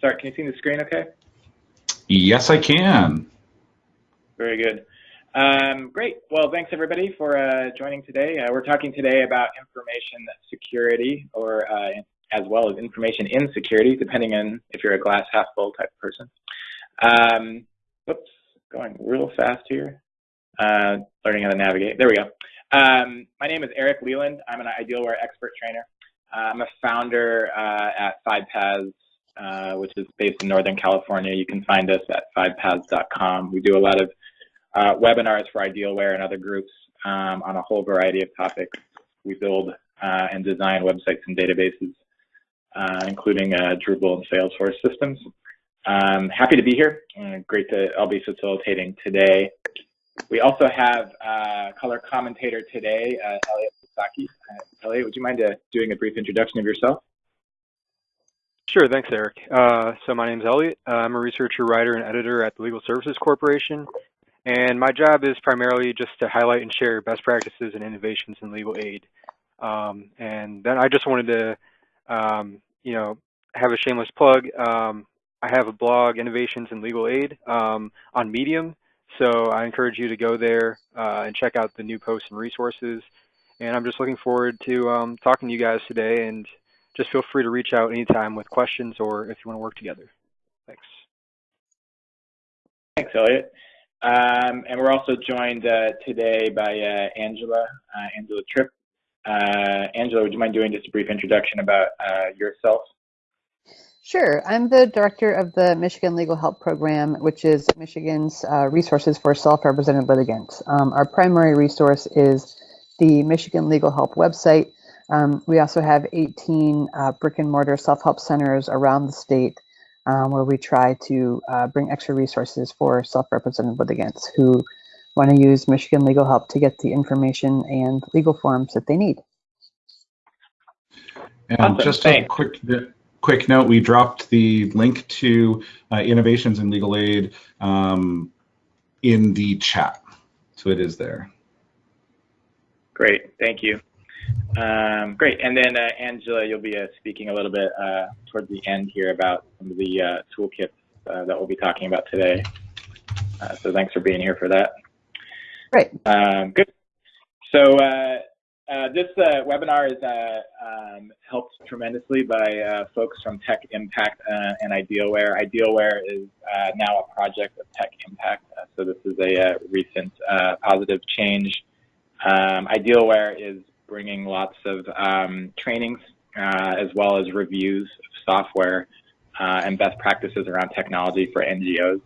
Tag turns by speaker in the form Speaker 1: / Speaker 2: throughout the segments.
Speaker 1: sorry, can you see the screen okay?
Speaker 2: Yes, I can.
Speaker 1: Very good. Um, great. Well, thanks everybody for uh, joining today. Uh, we're talking today about information security or uh, as well as information insecurity, depending on if you're a glass half full type of person. Um, whoops, going real fast here. Uh, learning how to navigate. There we go. Um, my name is Eric Leland. I'm an Idealware expert trainer. I'm a founder uh, at FivePaths, uh, which is based in Northern California. You can find us at fivepaths.com. We do a lot of uh, webinars for Idealware and other groups um, on a whole variety of topics. We build uh, and design websites and databases, uh, including uh, Drupal and Salesforce systems. Um, happy to be here. great to, I'll be facilitating today. We also have uh, color commentator today, uh, Elliot Sasaki. Elliot, would you mind doing a brief introduction of yourself?
Speaker 3: Sure, thanks, Eric. Uh, so my name is Elliot. Uh, I'm a researcher, writer, and editor at the Legal Services Corporation. And my job is primarily just to highlight and share best practices and innovations in legal aid. Um, and then I just wanted to, um, you know, have a shameless plug. Um, I have a blog, Innovations in Legal Aid, um, on Medium. So I encourage you to go there uh, and check out the new posts and resources. And I'm just looking forward to um, talking to you guys today. And just feel free to reach out anytime with questions or if you want to work together. Thanks.
Speaker 1: Thanks, Elliot. Um, and we're also joined uh, today by uh, Angela, uh, Angela Tripp. Uh, Angela, would you mind doing just a brief introduction about uh, yourself?
Speaker 4: Sure. I'm the director of the Michigan Legal Help Program, which is Michigan's uh, resources for self-represented litigants. Um, our primary resource is the Michigan Legal Help website. Um, we also have 18 uh, brick and mortar self-help centers around the state um, where we try to uh, bring extra resources for self-represented litigants who want to use Michigan Legal Help to get the information and legal forms that they need.
Speaker 2: And awesome. just Thanks. a quick quick note, we dropped the link to uh, Innovations in Legal Aid um, in the chat. So it is there.
Speaker 1: Great, thank you. Um, great, and then uh, Angela, you'll be uh, speaking a little bit uh, towards the end here about some of the uh, toolkits uh, that we'll be talking about today. so thanks for being here for that.
Speaker 4: Great.
Speaker 1: Um, good. So uh, this uh, webinar is uh, um, helped tremendously by uh, folks from Tech Impact uh, and Idealware. Idealware is uh, now a project of Tech Impact, so this is a recent positive change. Um, Idealware is bringing lots of um, trainings as well as reviews of software and best practices around technology for NGOs.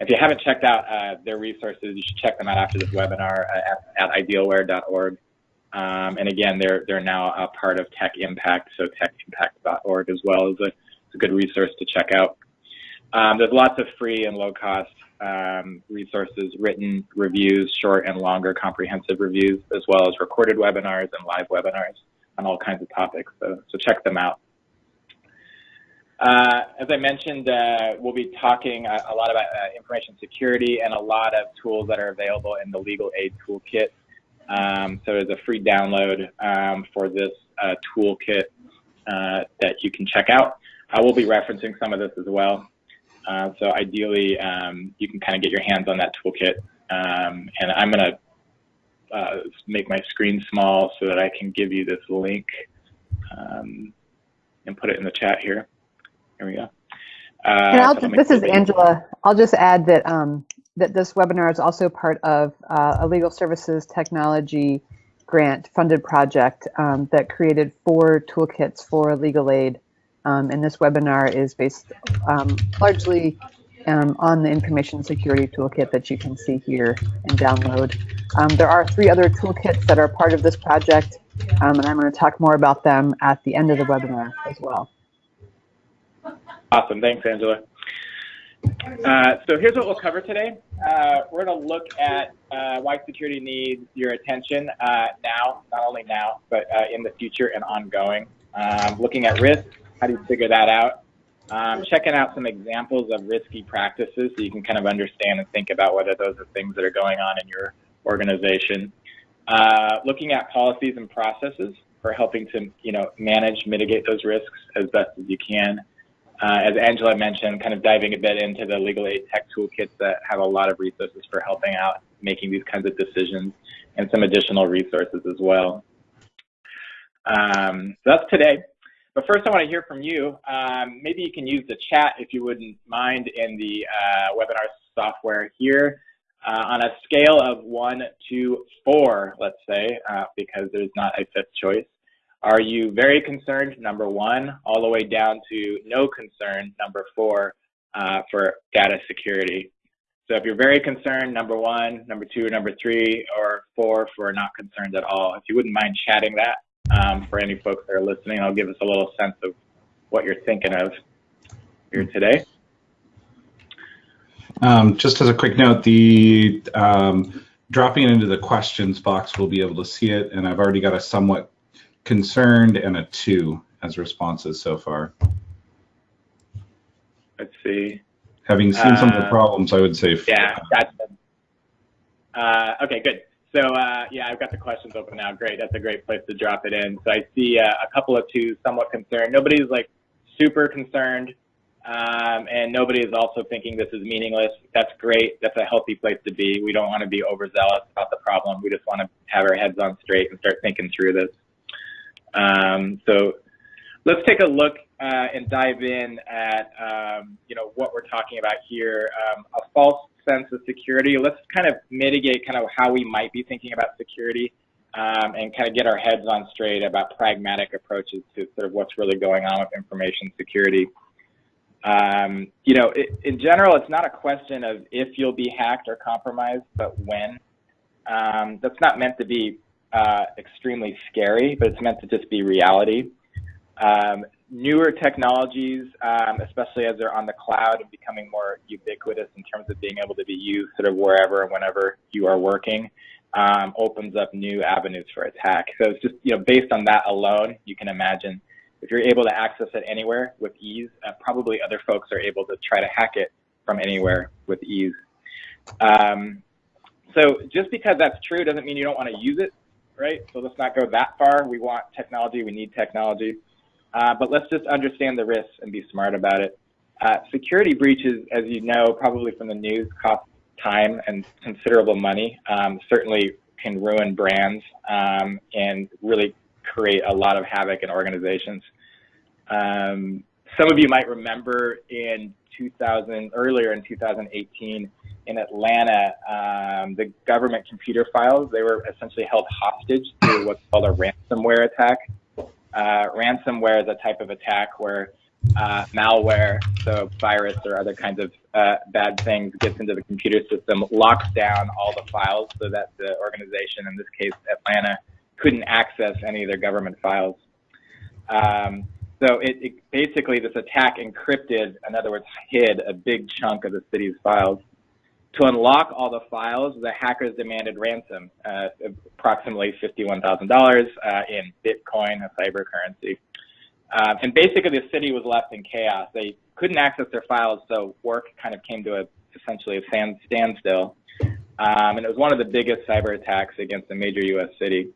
Speaker 1: If you haven't checked out their resources, you should check them out after this webinar at, at idealware.org. Um, and again, they're, they're now a part of Tech Impact, so techimpact.org as well is a, a good resource to check out. Um, there's lots of free and low-cost um, resources, written reviews, short and longer comprehensive reviews, as well as recorded webinars and live webinars on all kinds of topics, so, so check them out. Uh, as I mentioned, uh, we'll be talking a, a lot about uh, information security and a lot of tools that are available in the Legal Aid Toolkit um, so there's a free download um, for this uh, toolkit uh, that you can check out. I will be referencing some of this as well. Uh, so ideally, um, you can kind of get your hands on that toolkit. Um, and I'm going to uh, make my screen small so that I can give you this link um, and put it in the chat here. Here we go.
Speaker 4: Uh, so this is Angela. I'll just add that um, that this webinar is also part of uh, a legal services technology grant funded project um, that created four toolkits for legal aid. Um, and this webinar is based um, largely um, on the information security toolkit that you can see here and download. Um, there are three other toolkits that are part of this project, um, and I'm going to talk more about them at the end of the webinar as well.
Speaker 1: Awesome. Thanks, Angela. Uh, so here's what we'll cover today. Uh, we're going to look at uh, why security needs your attention uh, now, not only now, but uh, in the future and ongoing. Um, looking at risk, how do you figure that out? Um, checking out some examples of risky practices so you can kind of understand and think about whether those are things that are going on in your organization. Uh, looking at policies and processes for helping to you know, manage, mitigate those risks as best as you can uh, as Angela mentioned, kind of diving a bit into the legal aid tech toolkits that have a lot of resources for helping out making these kinds of decisions and some additional resources as well. Um, so that's today. But first I want to hear from you. Um, maybe you can use the chat if you wouldn't mind in the uh, webinar software here. Uh, on a scale of one to four, let's say, uh, because there's not a fifth choice, are you very concerned, number one, all the way down to no concern, number four, uh, for data security? So if you're very concerned, number one, number two, number three, or four for not concerned at all. If you wouldn't mind chatting that um, for any folks that are listening, I'll give us a little sense of what you're thinking of here today.
Speaker 2: Um, just as a quick note, the um, dropping into the questions box, we'll be able to see it, and I've already got a somewhat concerned and a two as responses so far.
Speaker 1: Let's see.
Speaker 2: Having seen some of the
Speaker 1: Uh,
Speaker 2: problems, I would say.
Speaker 1: Yeah. Uh, okay, good. So uh, yeah, I've got the questions open now. Great, that's a great place to drop it in. So I see uh, a couple of two somewhat concerned. Nobody's like super concerned, um, and nobody is also thinking this is meaningless. That's great. That's a healthy place to be. We don't want to be overzealous about the problem. We just want to have our heads on straight and start thinking through this. Um, so let's take a look uh, and dive in at um, you know what we're talking about here. Um, a false sense of security. Let's kind of mitigate kind of how we might be thinking about security um, and kind of get our heads on straight about pragmatic approaches to sort of what's really going on with information security. Um, you know, it, in general, it's not a question of if you'll be hacked or compromised, but when. Um, that's not meant to be uh, extremely scary, but it's meant to just be reality. Um, newer technologies, um, especially as they're on the cloud and becoming more ubiquitous in terms of being able to be used sort of wherever and whenever you are working, um, opens up new avenues for attack. So it's just, you know, based on that alone, you can imagine if you're able to access it anywhere with ease, uh, probably other folks are able to try to hack it from anywhere with ease. Um, so just because that's true doesn't mean you don't want to use it, right? So let's not go that far. We want technology, we need technology. Uh, but let's just understand the risks and be smart about it. Uh, security breaches, as you know, probably from the news, cost time and considerable money. Um, certainly can ruin brands um, and really create a lot of havoc in organizations. Um, some of you might remember in 2000, earlier in 2018, in Atlanta, um, the government computer files, they were essentially held hostage to what's called a ransomware attack. Uh, ransomware is a type of attack where uh, malware, so virus or other kinds of uh, bad things, gets into the computer system, locks down all the files so that the organization, in this case Atlanta, couldn't access any of their government files. Um, so it, it, basically this attack encrypted, in other words, hid a big chunk of the city's files. To unlock all the files, the hackers demanded ransom, uh, approximately $51,000 uh, in Bitcoin, a cyber currency. Um, and basically the city was left in chaos. They couldn't access their files, so work kind of came to a, essentially a stand, standstill. Um, and it was one of the biggest cyber attacks against a major U.S. city.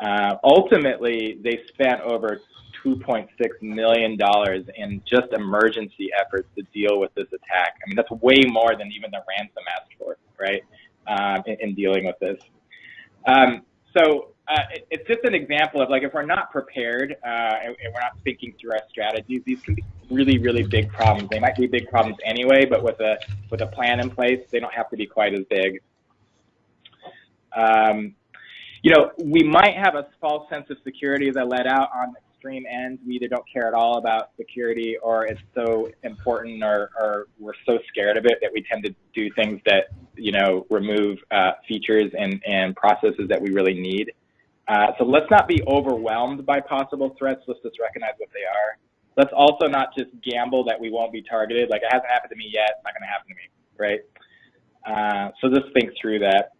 Speaker 1: Uh, ultimately, they spent over $2.6 million in just emergency efforts to deal with this attack. I mean, that's way more than even the ransom asked for, right, um, in, in, dealing with this. Um, so uh, it, it's just an example of like if we're not prepared uh, and, and, we're not thinking through our strategies, these can be really, really big problems. They might be big problems anyway, but with a with a plan in place, they don't have to be quite as big. Um, you know, we might have a false sense of security that let out on extreme ends. We either don't care at all about security or it's so important or, or we're so scared of it that we tend to do things that, you know, remove uh, features and, and processes that we really need. Uh, so let's not be overwhelmed by possible threats. Let's just recognize what they are. Let's also not just gamble that we won't be targeted. Like it hasn't happened to me yet. It's not going to happen to me, right? Uh, so just think through that.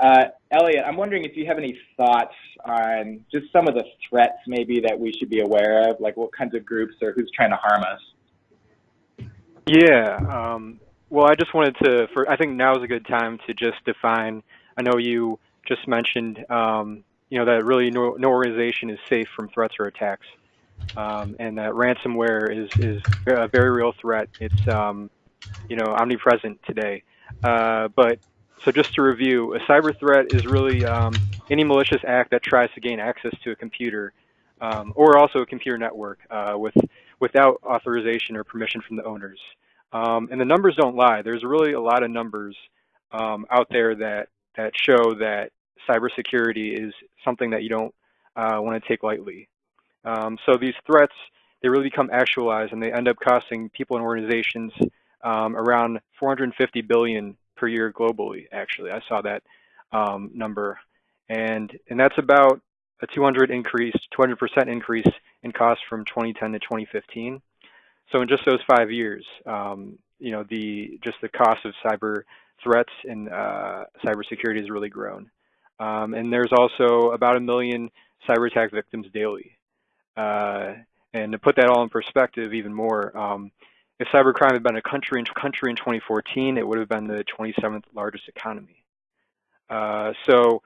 Speaker 1: Uh, Elliot, I'm wondering if you have any thoughts on just some of the threats maybe that we should be aware of, like what kinds of groups or who's trying to harm us?
Speaker 3: Yeah, um, well, I just wanted to, for I think now is a good time to just define, I know you just mentioned, um, you know, that really no, no, organization is safe from threats or attacks. um, and that ransomware is is a very real threat. It's um, you know omnipresent today. Uh, but so just to review, a cyber threat is really um, any malicious act that tries to gain access to a computer um, or also a computer network uh, with without authorization or permission from the owners. Um, and the numbers don't lie. There's really a lot of numbers um, out there that that show that cybersecurity is something that you don't uh, want to take lightly. Um, so these threats, they really become actualized and they end up costing people and organizations um, around 450 billion per year globally, actually. I saw that um, number. And, and that's about a 200 increase, 200% increase in cost from 2010 to 2015. So in just those five years, um, you know, the just the cost of cyber threats and uh, cybersecurity has really grown. Um, and there's also about a million cyber attack victims daily. Uh, and to put that all in perspective even more, um, if cybercrime had been a country in, country in 2014, it would have been the 27th largest economy. Uh, so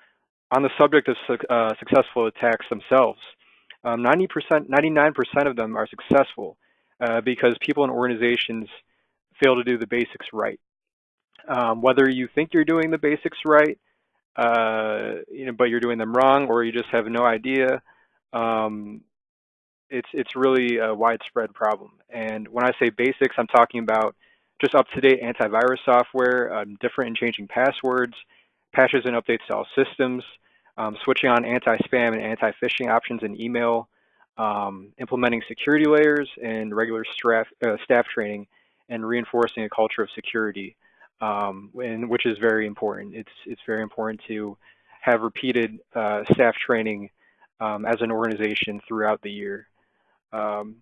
Speaker 3: on the subject of su uh, successful attacks themselves, 90%, um, 99% of them are successful uh, because people and organizations fail to do the basics right. Um, whether you think you're doing the basics right, uh, you know, but you're doing them wrong, or you just have no idea, um, it's it's really a widespread problem. And when I say basics, I'm talking about just up-to-date antivirus software, um, different and changing passwords, patches and updates to all systems, um, switching on anti-spam and anti-phishing options in email, um, implementing security layers and regular staff, uh, staff training, and reinforcing a culture of security, um, and, which is very important. It's, it's very important to have repeated uh, staff training um, as an organization throughout the year. Um,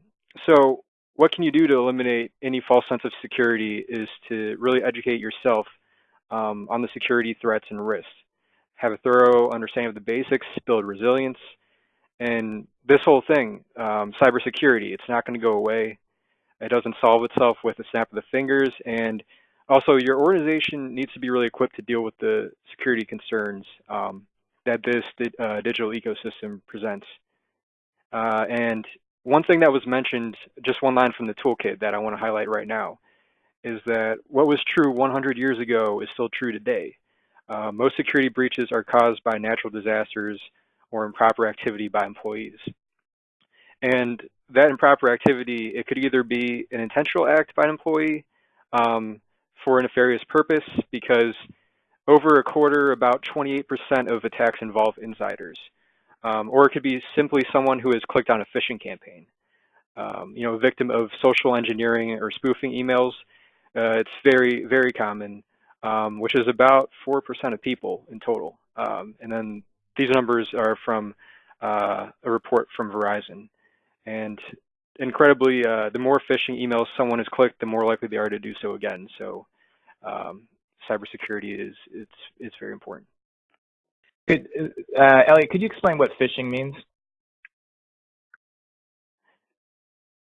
Speaker 3: so what can you do to eliminate any false sense of security is to really educate yourself um, on the security threats and risks. Have a thorough understanding of the basics, build resilience, and this whole thing, um, cybersecurity, it's not going to go away. It doesn't solve itself with a snap of the fingers. And also, your organization needs to be really equipped to deal with the security concerns um, that this uh, digital ecosystem presents. Uh, and one thing that was mentioned, just one line from the toolkit that I want to highlight right now, is that what was true 100 years ago is still true today. Uh, most security breaches are caused by natural disasters or improper activity by employees. And that improper activity, it could either be an intentional act by an employee um, for a nefarious purpose, because over a quarter, about 28% of attacks involve insiders. Um, or it could be simply someone who has clicked on a phishing campaign. Um, you know, a victim of social engineering or spoofing emails. Uh, it's very, very common, um, which is about 4% of people in total. Um, and then these numbers are from uh, a report from Verizon. And incredibly, uh, the more phishing emails someone has clicked, the more likely they are to do so again. So um, cybersecurity is it's, it's very important.
Speaker 1: Could, uh, Elliot, could you explain what phishing means?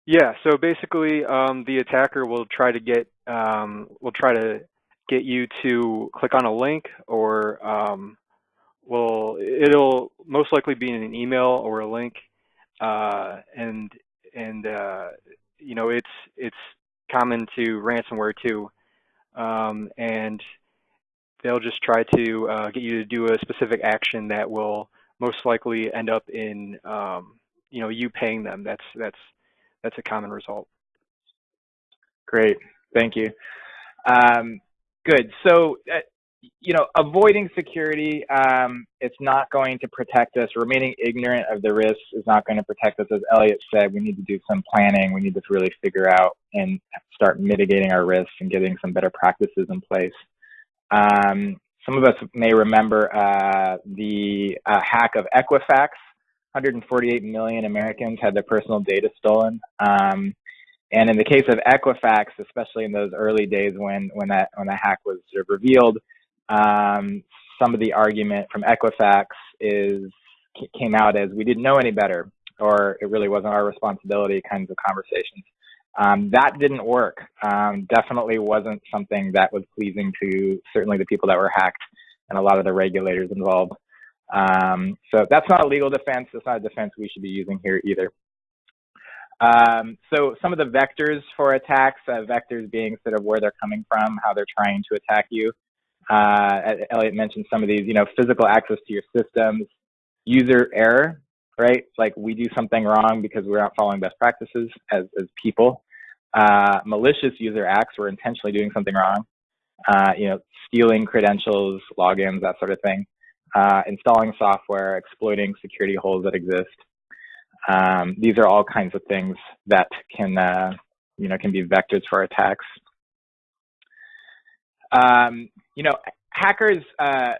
Speaker 3: Yeah, so basically, um, the attacker will try to get um, will try to get you to click on a link, or um, will it'll most likely be in an email or a link, uh, and and uh, you know it's it's common to ransomware too, um, and they'll just try to uh, get you to do a specific action that will most likely end up in um, you know you paying them. That's that's that's a common result.
Speaker 1: Great, thank you. Um, good. So, uh, you know, avoiding security, um, it's not going to protect us. Remaining ignorant of the risks is not going to protect us. As Elliot said, we need to do some planning. We need to really figure out and start mitigating our risks and getting some better practices in place. Um, some of us may remember uh, the uh, hack of Equifax. 148 million Americans had their personal data stolen. Um, and in the case of Equifax, especially in those early days when when that when that hack was sort of revealed, um, some of the argument from Equifax is came out as we didn't know any better, or it really wasn't our responsibility kinds of conversations. Um, that didn't work. Um, definitely wasn't something that was pleasing to certainly the people that were hacked and a lot of the regulators involved. Um, so that's not a legal defense. That's not a defense we should be using here either. Um, so some of the vectors for attacks, uh, vectors being sort of where they're coming from, how they're trying to attack you. Uh, Elliot mentioned some of these, you know, physical access to your systems, user error, right? Like we do something wrong because we're not following best practices as, as people. Uh, malicious user acts, we're intentionally doing something wrong. Uh, you know, stealing credentials, logins, that sort of thing. Uh, installing software, exploiting security holes that exist. Um, these are all kinds of things that can, uh, you know, can be vectors for attacks. Um, you know, hackers, uh,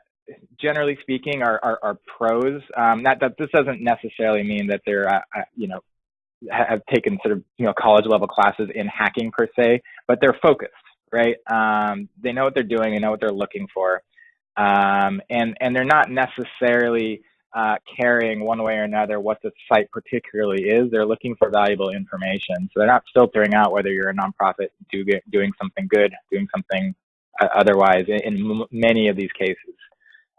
Speaker 1: generally speaking, are, are, are pros. Um, that, that this doesn't necessarily mean that they're, you know, have taken sort of, you know, college level classes in hacking per se, but they're focused, right? Um, they know what they're doing, they know what they're looking for. Um, and, and they're not necessarily uh, caring one way or another what the site particularly is. They're looking for valuable information. So they're not filtering out whether you're a nonprofit do doing something good, doing something uh, otherwise in, in many of these cases.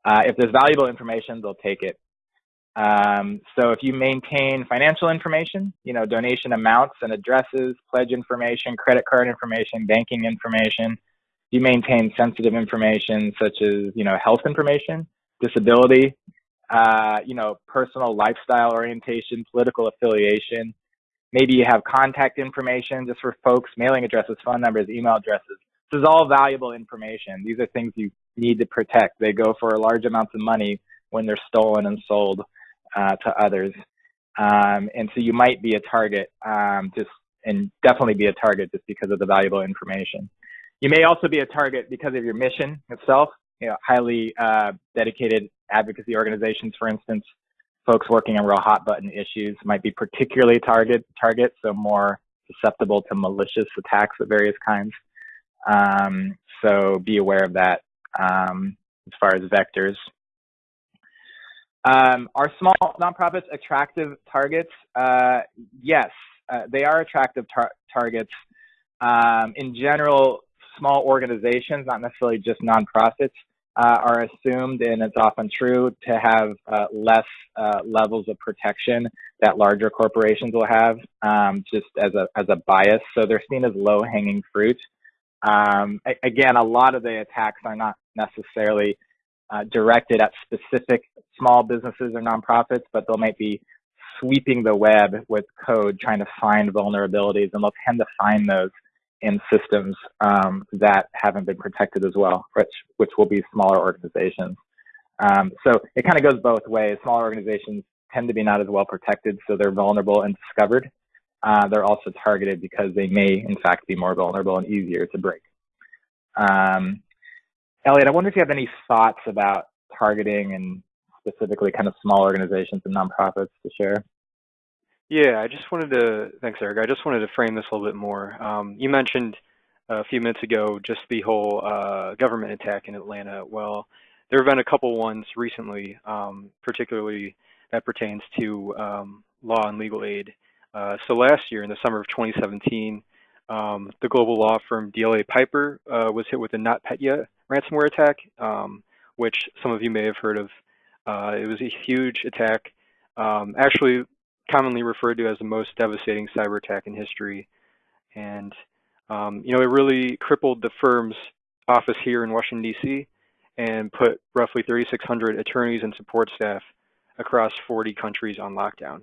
Speaker 1: Uh, if there's valuable information, they'll take it. Um, so if you maintain financial information, you know, donation amounts and addresses, pledge information, credit card information, banking information, you maintain sensitive information such as, you know, health information, disability, uh, you know, personal lifestyle orientation, political affiliation. Maybe you have contact information just for folks, mailing addresses, phone numbers, email addresses. This is all valuable information. These are things you need to protect. They go for large amounts of money when they're stolen and sold uh, to others. Um, and so you might be a target um, just and definitely be a target just because of the valuable information. You may also be a target because of your mission itself. You know, highly uh, dedicated advocacy organizations, for instance, folks working on real hot button issues might be particularly target targets, so more susceptible to malicious attacks of various kinds. Um, so be aware of that um, as far as vectors. Um, are small nonprofits attractive targets? Uh, yes, uh, they are attractive tar targets. Um, in general, small organizations, not necessarily just nonprofits, uh, are assumed, and it's often true, to have uh, less uh, levels of protection that larger corporations will have, um, just as a as a bias. So they're seen as low hanging fruit. Um, again, a lot of the attacks are not necessarily uh, directed at specific small businesses or nonprofits, but they might be sweeping the web with code trying to find vulnerabilities, and they'll tend to find those in systems um, that haven't been protected as well, which which will be smaller organizations. Um, so it kind of goes both ways. Smaller organizations tend to be not as well protected, so they're vulnerable and discovered. Uh, they're also targeted because they may, in fact, be more vulnerable and easier to break. Um, Elliot, I wonder if you have any thoughts about targeting and specifically kind of small organizations and nonprofits to share.
Speaker 3: Yeah, I just wanted to, thanks, Eric. I just wanted to frame this a little bit more. Um, you mentioned a few minutes ago just the whole uh, government attack in Atlanta. Well, there have been a couple ones recently, um, particularly that pertains to um, law and legal aid. Uh, so last year, in the summer of 2017, um, the global law firm DLA Piper uh, was hit with a NotPetya ransomware attack, um, which some of you may have heard of. Uh, it was a huge attack, um, actually commonly referred to as the most devastating cyber attack in history. And, um, you know, it really crippled the firm's office here in Washington, D.C. and put roughly 3,600 attorneys and support staff across 40 countries on lockdown.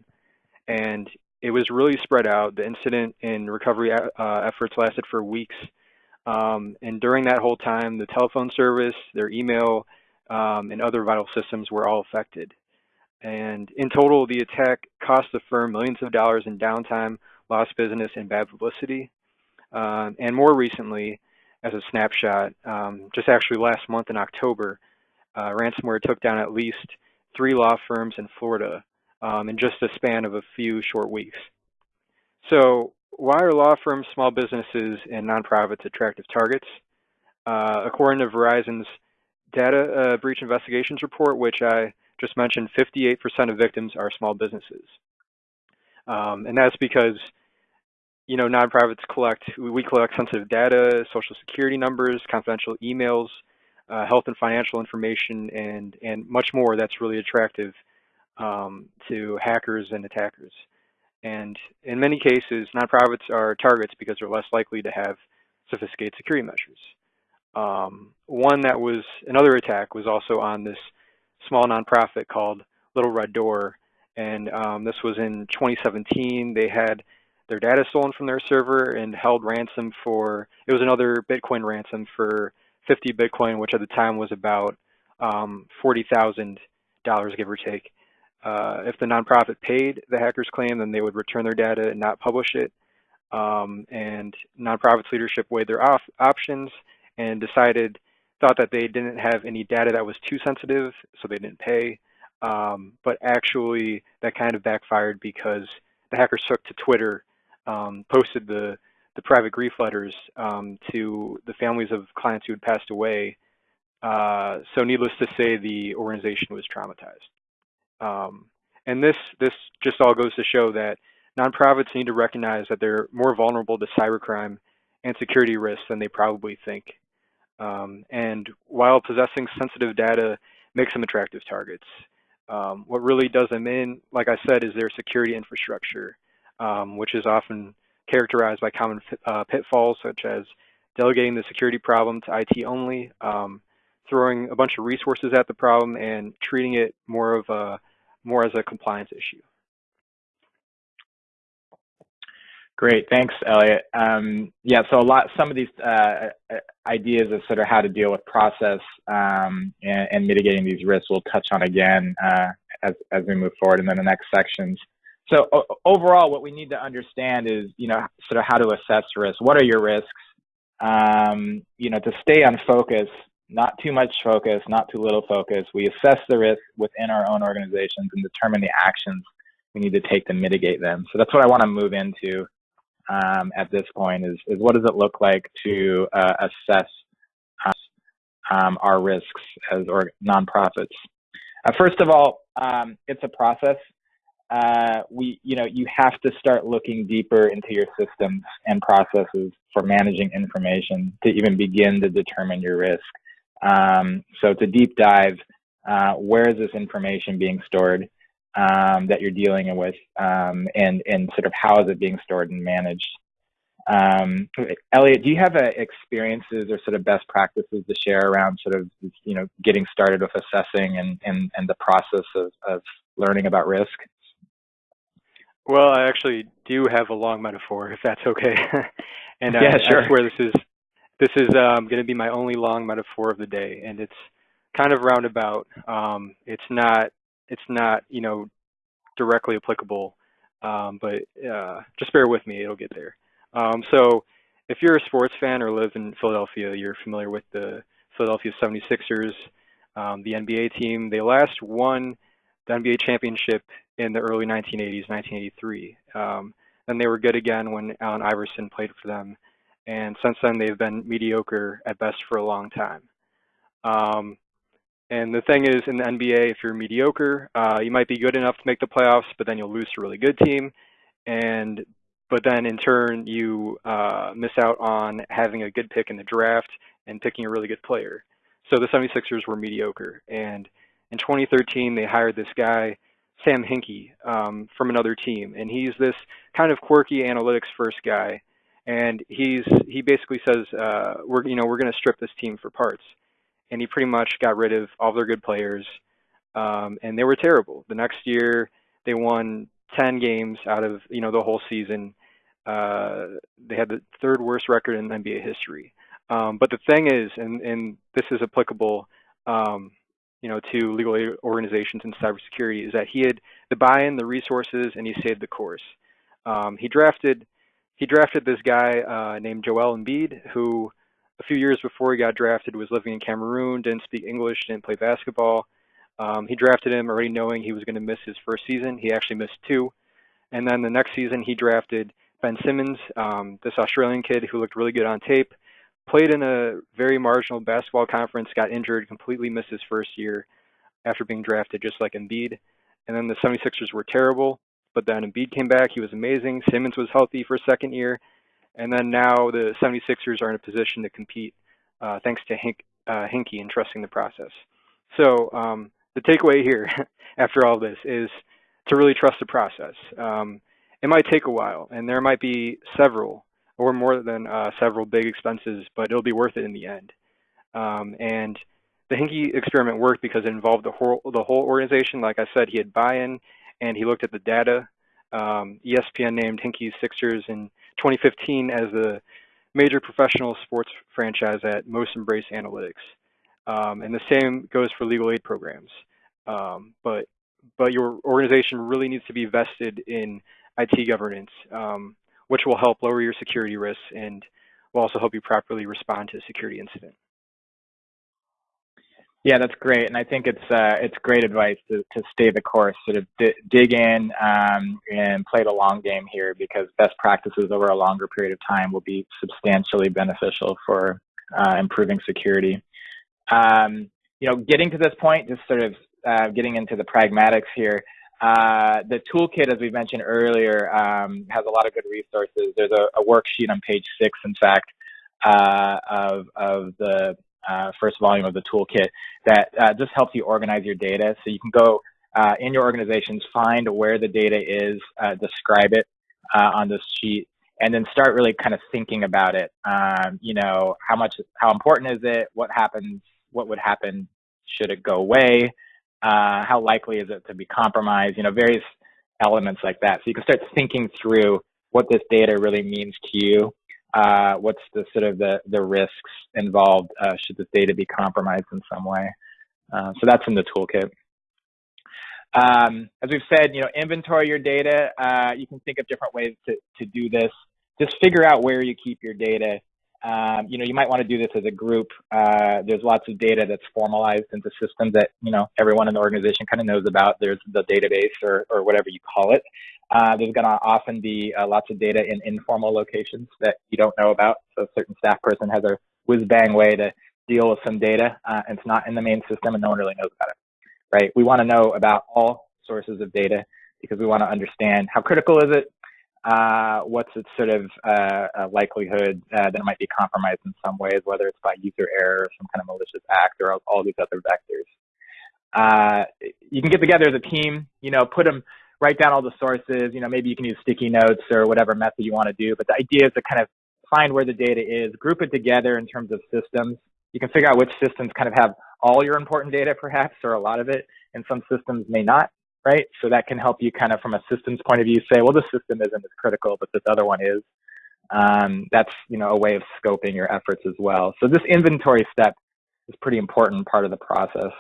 Speaker 3: And it was really spread out. The incident and recovery uh, efforts lasted for weeks. Um, and during that whole time, the telephone service, their email, um, and other vital systems were all affected. And in total, the attack cost the firm millions of dollars in downtime, lost business, and bad publicity. Um, and more recently, as a snapshot, um, just actually last month in October, uh, ransomware took down at least three law firms in Florida um, in just a span of a few short weeks. So why are law firms, small businesses, and nonprofits attractive targets? Uh, according to Verizon's data uh, breach investigations report, which I just mentioned 58% of victims are small businesses. Um, and that's because, you know, nonprofits collect, we collect sensitive data, social security numbers, confidential emails, uh, health and financial information, and, and much more that's really attractive um, to hackers and attackers. And in many cases, nonprofits are targets because they're less likely to have sophisticated security measures. Um, one that was another attack was also on this small nonprofit called Little Red Door, and um, this was in 2017. They had their data stolen from their server and held ransom for, it was another Bitcoin ransom for 50 Bitcoin, which at the time was about um, $40,000, give or take. Uh, if the nonprofit paid the hacker's claim, then they would return their data and not publish it. Um, and nonprofit's leadership weighed their op options and decided, thought that they didn't have any data that was too sensitive, so they didn't pay. Um, but actually, that kind of backfired because the hackers took to Twitter, um, posted the the private grief letters um, to the families of clients who had passed away. Uh, so needless to say, the organization was traumatized. Um, and this this just all goes to show that nonprofits need to recognize that they're more vulnerable to cybercrime and security risks than they probably think. Um, and while possessing sensitive data makes them attractive targets, um, what really does them in, like I said, is their security infrastructure, um, which is often characterized by common uh, pitfalls such as delegating the security problem to IT only, um, throwing a bunch of resources at the problem, and treating it more of a more as a compliance issue.
Speaker 1: Great, thanks, Elliot. Um, yeah, so a lot, some of these uh, uh, ideas of sort of how to deal with process um, and, and, mitigating these risks we'll touch on again uh, as, as we move forward and in the next sections. So overall, what we need to understand is, you know, sort of how to assess risk. What are your risks? Um, you know, to stay on focus, not too much focus, not too little focus. We assess the risk within our own organizations and determine the actions we need to take to mitigate them. So that's what I want to move into um, at this point is, is what does it look like to uh, assess um, our risks as or nonprofits. Uh, first of all, um, it's a process. Uh, we, you know, you have to start looking deeper into your systems and processes for managing information to even begin to determine your risk. Um, so to deep dive, uh, where is this information being stored? um, that you're dealing with um, and, and sort of how is it being stored and managed. Um, Elliot, do you have uh, experiences or sort of best practices to share around sort of, you know, getting started with assessing and, and, and the process of, of learning about risk?
Speaker 3: Well, I actually do have a long metaphor, if that's okay. and
Speaker 1: yeah,
Speaker 3: I,
Speaker 1: sure.
Speaker 3: I swear this is this is um, going to be my only long metaphor of the day, and it's kind of roundabout. Um, it's not it's not you know directly applicable, um, but uh, just bear with me, it'll get there. Um, so if you're a sports fan or live in Philadelphia, you're familiar with the Philadelphia 76ers, um, the NBA team. They last won the NBA championship in the early 1980s, 1983. Um, then they were good again when Allen Iverson played for them. And since then, they've been mediocre at best for a long time. Um, and the thing is, in the NBA, if you're mediocre, uh, you might be good enough to make the playoffs, but then you'll lose to a really good team. And but then in turn, you uh, miss out on having a good pick in the draft and picking a really good player. So the 76ers were mediocre. And in 2013, they hired this guy, Sam Hinkie, um, from another team. And he's this kind of quirky analytics first guy. And he's he basically says, uh, we're you know we're going to strip this team for parts and he pretty much got rid of all their good players, um, and they were terrible. The next year, they won 10 games out of you know the whole season. Uh, they had the third worst record in NBA history. Um, but the thing is, and, and this is applicable, um, you know, to legal aid organizations and cybersecurity, is that he had the buy-in, the resources, and he saved the course. Um, he drafted he drafted this guy uh, named Joel Embiid, who a few years before he got drafted was living in Cameroon, didn't speak English, didn't play basketball. Um, he drafted him already knowing he was going to miss his first season. He actually missed two. And then the next season, he drafted Ben Simmons, um, this Australian kid who looked really good on tape, played in a very marginal basketball conference, got injured, completely missed his first year after being drafted, just like Embiid. And then the 76ers were terrible, but then Embiid came back. He was amazing. Simmons was healthy for a second year. And then now the 76ers are in a position to compete uh, thanks to Hink, uh, Hinkie and trusting the process. So um, the takeaway here after all this is to really trust the process. Um, it might take a while, and there might be several or more than uh, several big expenses, but it'll be worth it in the end. Um, and the Hinkie experiment worked because it involved the whole the whole organization. Like I said, he had buy-in, and he looked at the data. Um, ESPN named Hinkie's Sixers in 2015 as the major professional sports franchise at most embrace analytics. Um, and the same goes for legal aid programs. Um, but but your organization really needs to be vested in IT governance, um, which will help lower your security risks and will also help you properly respond to a security incident.
Speaker 1: Yeah, that's great, and I think it's uh, it's great advice to, to stay the course, sort of dig in um, and play the long game here, because best practices over a longer period of time will be substantially beneficial for uh, improving security. Um, you know, getting to this point, just sort of uh, getting into the pragmatics here. Uh, the toolkit, as we mentioned earlier, um, has a lot of good resources. There's a, a worksheet on page six, in fact, uh, of, of the uh, first volume of the toolkit that uh, just helps you organize your data. So you can go uh, in your organizations, find where the data is, uh, describe it uh, on this sheet, and then start really kind of thinking about it. Um, you know, how much, how important is it? What happens? What would happen? Should it go away? Uh, how likely is it to be compromised? You know, various elements like that. So you can start thinking through what this data really means to you uh, what's the sort of the, the risks involved uh, should this data be compromised in some way. Uh, so that's in the toolkit. Um, as we've said, you know, inventory your data. Uh, you can think of different ways to, to do this. Just figure out where you keep your data. Um, you know, you might want to do this as a group. Uh, there's lots of data that's formalized into systems that, you know, everyone in the organization kind of knows about. There's the database or, or whatever you call it. Uh, there's going to often be uh, lots of data in informal locations that you don't know about. So a certain staff person has a whiz-bang way to deal with some data, uh, and it's not in the main system, and no one really knows about it, right? We want to know about all sources of data because we want to understand how critical is it, uh, what's its sort of uh, likelihood uh, that it might be compromised in some ways, whether it's by user error or some kind of malicious act or all, all these other vectors. you can get together as a team, you know, put them write down all the sources. You know, maybe you can use sticky notes or whatever method you want to do. But the idea is to kind of find where the data is, group it together in terms of systems. You can figure out which systems kind of have all your important data, perhaps, or a lot of it, and some systems may not, right? So that can help you kind of from a systems point of view say, well, this system isn't as critical, but this other one is. Um, that's, you know, a way of scoping your efforts as well. So this inventory step is pretty important part of the process.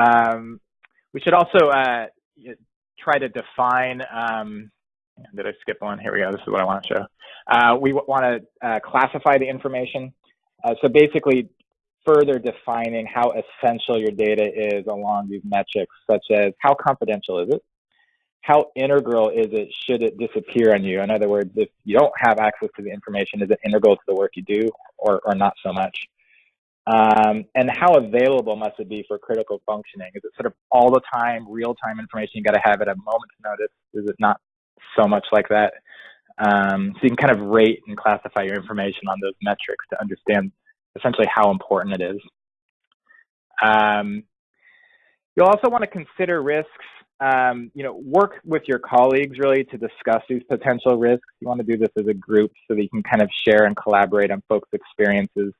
Speaker 1: Um, we should also uh, try to define, um, did I skip one? Here we go, this is what I want to show. Uh, we want to uh, classify the information. Uh, so basically further defining how essential your data is along these metrics, such as how confidential is it? How integral is it should it disappear on you? In other words, if you don't have access to the information, is it integral to the work you do or, or not so much? Um, and how available must it be for critical functioning? Is it sort of all the time, real time information you got to have at a moment's notice? Is it not so much like that? Um, so you can kind of rate and classify your information on those metrics to understand essentially how important it is. Um, you'll also want to consider risks. Um, you know, work with your colleagues really to discuss these potential risks. You want to do this as a group so that you can kind of share and collaborate on folks' experiences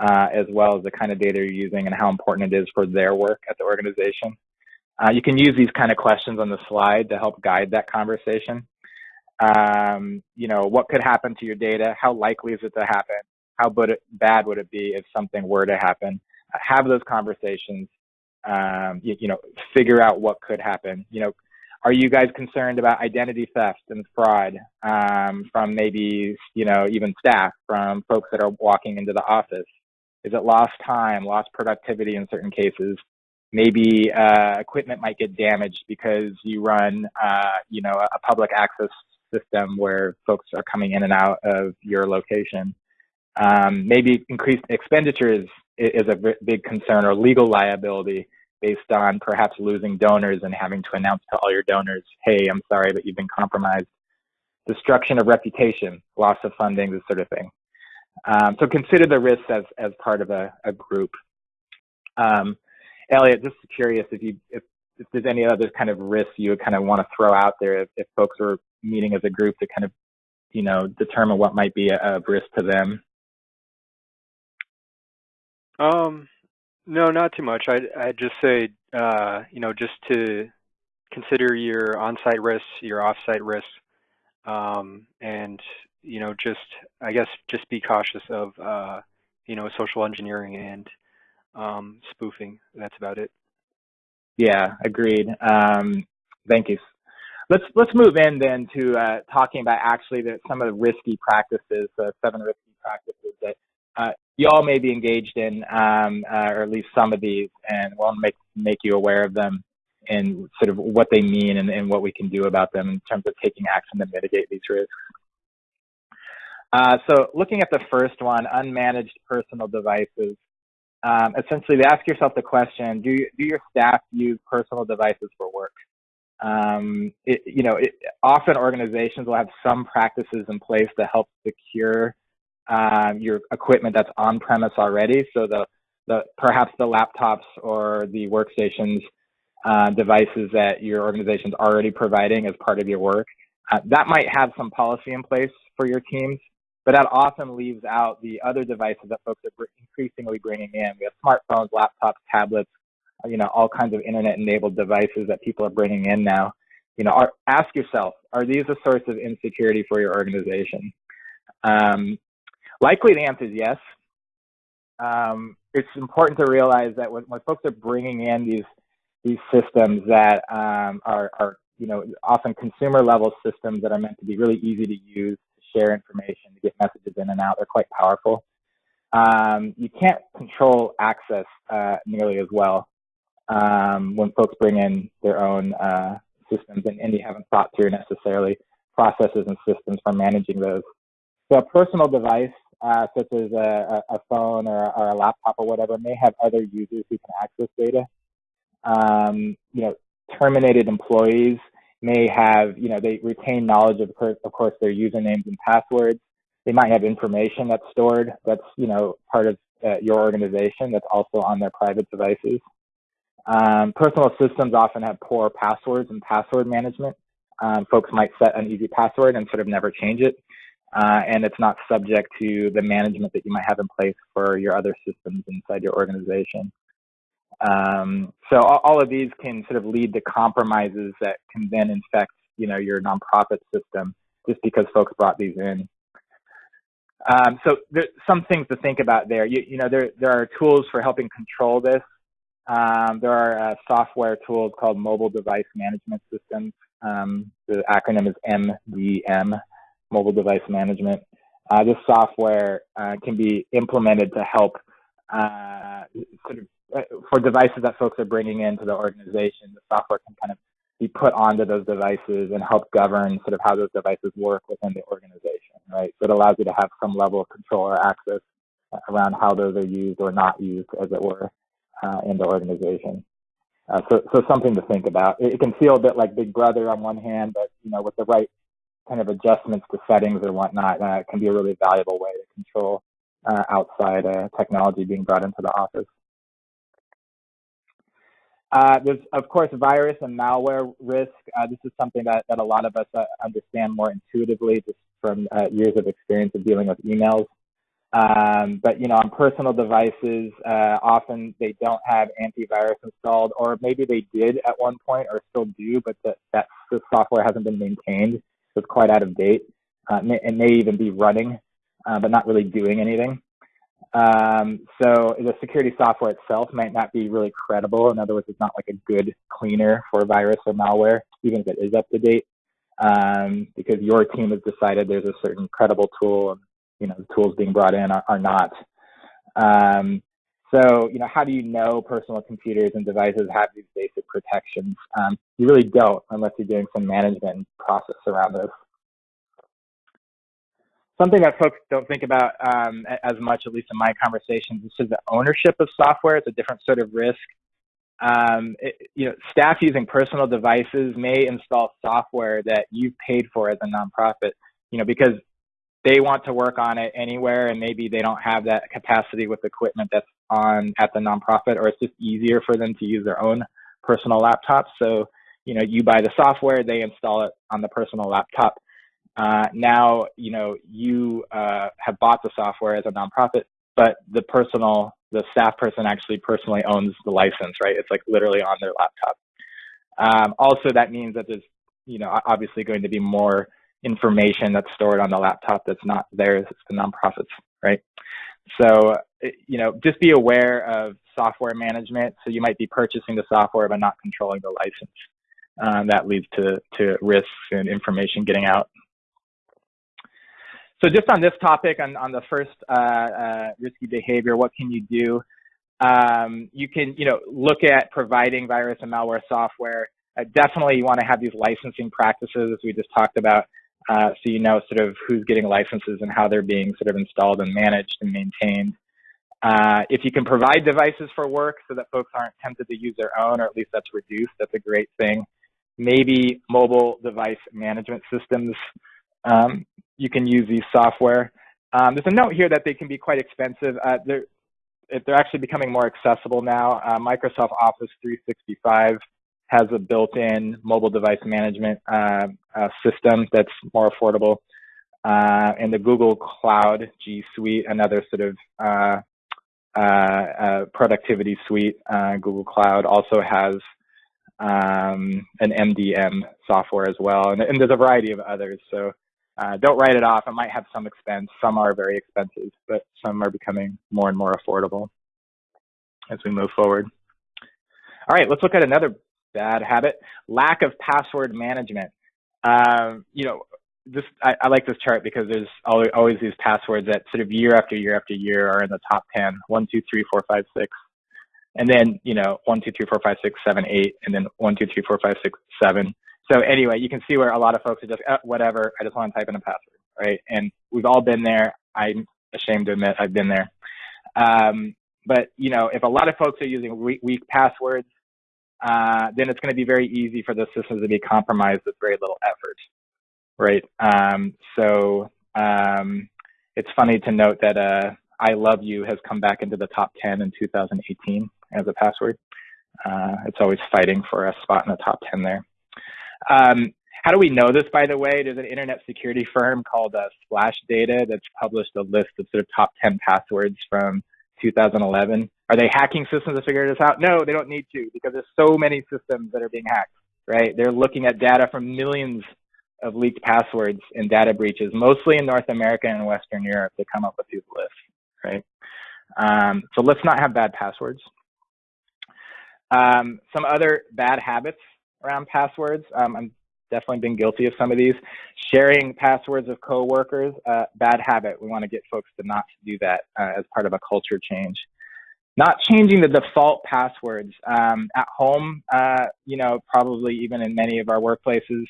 Speaker 1: uh, as well as the kind of data you're using and how important it is for their work at the organization. Uh, you can use these kind of questions on the slide to help guide that conversation. Um, you know, what could happen to your data? How likely is it to happen? How bad would it be if something were to happen? Have those conversations. Um, you, you know, figure out what could happen. You know, are you guys concerned about identity theft and fraud um, from maybe, you know, even staff, from folks that are walking into the office? Is it lost time, lost productivity in certain cases? Maybe uh, equipment might get damaged because you run, uh, you know, a public access system where folks are coming in and out of your location. Um, maybe increased expenditures is a big concern or legal liability based on perhaps losing donors and having to announce to all your donors, hey, I'm sorry, but you've been compromised. Destruction of reputation, loss of funding, this sort of thing. Um, so consider the risks as, as part of a, a group. Um, Elliot, just curious if you if if there's any other kind of risks you would kind of want to throw out there if, if folks are meeting as a group to kind of, you know, determine what might be a, a risk to them.
Speaker 3: Um, no, not too much. I'd, I'd just say, uh, you know, just to consider your on-site risks, your off-site risks, um, and you know, just I guess just be cautious of uh, you know social engineering and um, spoofing. That's about it.
Speaker 1: Yeah, agreed. Um, thank you. Let's let's move in then to uh, talking about actually the, some of the risky practices, uh, seven risky practices that uh, you all may be engaged in, um, uh, or at least some of these, and we'll make make you aware of them and sort of what they mean and, and what we can do about them in terms of taking action to mitigate these risks. Uh, so looking at the first one, unmanaged personal devices, um, essentially ask yourself the question, do, do your staff use personal devices for work? Um, it, you know, it, often organizations will have some practices in place to help secure um, your equipment that's on premise already. So the, the perhaps the laptops or the workstations uh, devices that your organization is already providing as part of your work. Uh, that might have some policy in place for your teams, but that often leaves out the other devices that folks are increasingly bringing in. We have smartphones, laptops, tablets, you know, all kinds of internet-enabled devices that people are bringing in now. You know, are, ask yourself, are these a source of insecurity for your organization? Um, likely the answer is yes. Um, it's important to realize that when, when folks are bringing in these these systems that um, are, are, you know, often consumer level systems that are meant to be really easy to use, to share information, to get messages in and out. They're quite powerful. Um, you can't control access uh, nearly as well um, when folks bring in their own uh, systems and, and you haven't thought through necessarily processes and systems for managing those. So a personal device, uh, such as a, a phone or, or, a laptop or whatever, may have other users who can access data um, you know, terminated employees may have, you know, they retain knowledge of, of course, their usernames and passwords. They might have information that's stored that's, you know, part of uh, your organization that's also on their private devices. Um, personal systems often have poor passwords and password management. Um, folks might set an easy password and sort of never change it. Uh, and it's not subject to the management that you might have in place for your other systems inside your organization. Um, so all, all, of these can sort of lead to compromises that can then infect, you know, your nonprofit system just because folks brought these in. Um, so there's some things to think about there. You, you, know, there, there are tools for helping control this. Um, there are uh, software tools called mobile device management systems. Um, the acronym is MDM, mobile device management. Uh, this software uh, can be implemented to help uh, sort of uh, for devices that folks are bringing into the organization, the software can kind of be put onto those devices and help govern sort of how those devices work within the organization, right? So it allows you to have some level of control or access around how those are used or not used, as it were, uh, in the organization. Uh, so, so something to think about. It, it, can feel a bit like Big Brother on one hand, but you know, with the right kind of adjustments to settings or whatnot, uh, can be a really valuable way to control uh, outside uh, technology being brought into the office. Uh, there's, of course, virus and malware risk. Uh, this is something that, that a lot of us uh, understand more intuitively just from years of experience of dealing with emails. Um, but, you know, on personal devices, often they don't have antivirus installed, or maybe they did at one point or still do, but the, that the software hasn't been maintained, so quite out of date. Uh, it may even be running, but not really doing anything. Um, so the security software itself might not be really credible. In other words, it's not like a good cleaner for virus or malware, even if it is up to date, um, because your team has decided there's a certain credible tool, and you know the tools being brought in are, are not. Um, so you know, how do you know personal computers and devices have these basic protections? Um, you really don't unless you're doing some management process around this something that folks don't think about um, as much, at least in my conversations, is the ownership of software. It's a different sort of risk. Um, it, you know, staff using personal devices may install software that you've paid for as a nonprofit, you know, because they want to work on it anywhere and maybe they don't have that capacity with equipment that's on at the nonprofit or it's just easier for them to use their own personal laptops. So, you know, you buy the software, they install it on the personal laptop. Uh, now, you know, you uh, have bought the software as a nonprofit, but the personal, the staff person actually personally owns the license, right? It's like literally on their laptop. Um, also, that means that there's, you know, obviously going to be more information that's stored on the laptop that's not theirs, it's the nonprofits, right? So, you know, just be aware of software management. So you might be purchasing the software but not controlling the license. Um, that leads to, to risks and information getting out. So just on this topic, on, on the first uh, uh, risky behavior, what can you do? Um, you can, you know, look at providing virus and malware software. Uh, definitely you want to have these licensing practices, as we just talked about, uh, so you know sort of who's getting licenses and how they're being sort of installed and managed and maintained. Uh, if you can provide devices for work so that folks aren't tempted to use their own, or at least that's reduced, that's a great thing. Maybe mobile device management systems, um, you can use these software. Um, there's a note here that they can be quite expensive. Uh, they're, they're actually becoming more accessible now. Uh, Microsoft Office 365 has a built-in mobile device management uh, uh, system that's more affordable. Uh, and the Google Cloud G Suite, another sort of uh, uh, uh, productivity suite, Google Cloud also has um, an MDM software as well. And, and, there's a variety of others. So don't write it off. It might have some expense. Some are very expensive, but some are becoming more and more affordable as we move forward. All right, let's look at another bad habit. Lack of password management. Um, you know, this I, I, like this chart because there's always, always these passwords that sort of year after year after year are in the top 10. One, two, three, four, five, six. And then, you know, one, two, three, four, five, six, seven, eight, and then one, two, three, four, five, six, seven. So anyway, you can see where a lot of folks are just, oh, whatever, I just want to type in a password, right? And we've all been there. I'm ashamed to admit I've been there. Um, but, you know, if a lot of folks are using weak passwords, uh, then it's going to be very easy for the systems to be compromised with very little effort, right? Um, so um, it's funny to note that uh, I love you has come back into the top 10 in 2018 as a password. Uh, it's always fighting for a spot in the top 10 there. Um, how do we know this, by the way? There's an internet security firm called uh, Splash Data that's published a list of sort of top 10 passwords from 2011. Are they hacking systems to figure this out? No, they don't need to because there's so many systems that are being hacked, right? They're looking at data from millions of leaked passwords and data breaches, mostly in North America and Western Europe to come up with these lists, right? Um, so let's not have bad passwords. Um, some other bad habits around passwords. Um, I'm definitely been guilty of some of these. Sharing passwords of coworkers, uh, bad habit. We want to get folks to not do that uh, as part of a culture change. Not changing the default passwords. Um, at home, uh, you know, probably even in many of our workplaces,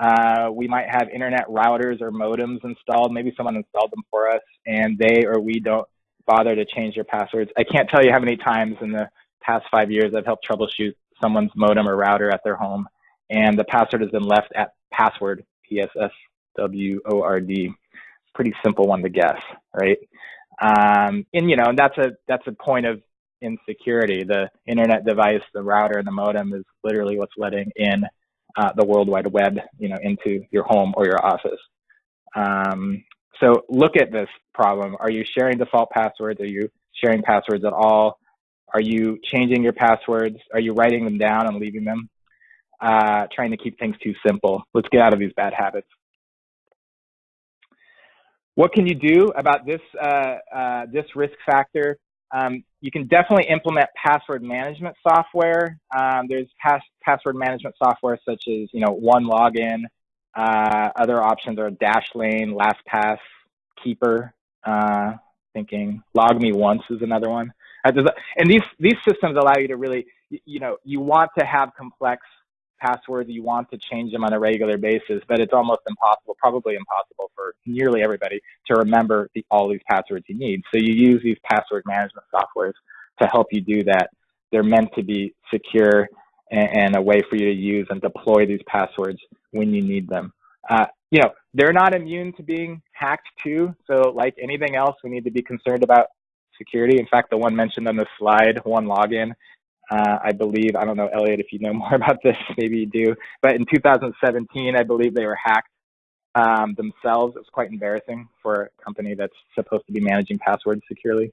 Speaker 1: uh, we might have internet routers or modems installed. Maybe someone installed them for us and they or we don't bother to change their passwords. I can't tell you how many times in the past five years I've helped troubleshoot someone's modem or router at their home and the password has been left at password, P-S-S-W-O-R-D. Pretty simple one to guess, right? Um, and you know, and that's a that's a point of insecurity. The internet device, the router, and the modem is literally what's letting in uh, the World Wide Web, you know, into your home or your office. Um, so look at this problem. Are you sharing default passwords? Are you sharing passwords at all? Are you changing your passwords? Are you writing them down and leaving them? Uh, trying to keep things too simple. Let's get out of these bad habits. What can you do about this, uh, uh, this risk factor? Um, you can definitely implement password management software. Um, there's pass password management software such as, you know, OneLogin. Uh, other options are Dashlane, LastPass, Keeper. Uh, thinking LogMeOnce is another one. Uh, and these these systems allow you to really, you know, you want to have complex passwords, you want to change them on a regular basis, but it's almost impossible, probably impossible for nearly everybody to remember the, all these passwords you need. So you use these password management softwares to help you do that. They're meant to be secure and, and a way for you to use and deploy these passwords when you need them. Uh, you know, they're not immune to being hacked too. So like anything else, we need to be concerned about security. In fact, the one mentioned on the slide, OneLogin, uh, I believe. I don't know, Elliot, if you know more about this, maybe you do. But in 2017, I believe they were hacked um, themselves. It was quite embarrassing for a company that's supposed to be managing passwords securely.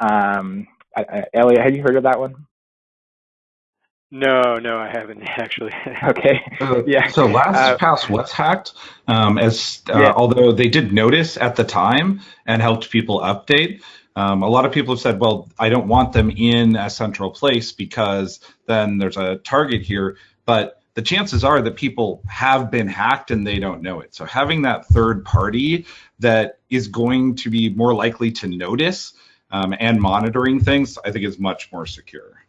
Speaker 1: Um, I, I, Elliot, have you heard of that one?
Speaker 3: No, no, I haven't actually.
Speaker 1: okay.
Speaker 2: Uh,
Speaker 1: yeah.
Speaker 2: So LastPass uh, was hacked, um, as uh, yeah. although they did notice at the time and helped people update. Um, a lot of people have said, well, I don't want them in a central place because then there's a target here. But the chances are that people have been hacked and they don't know it. So having that third party that is going to be more likely to notice um, and monitoring things, I think is much more secure.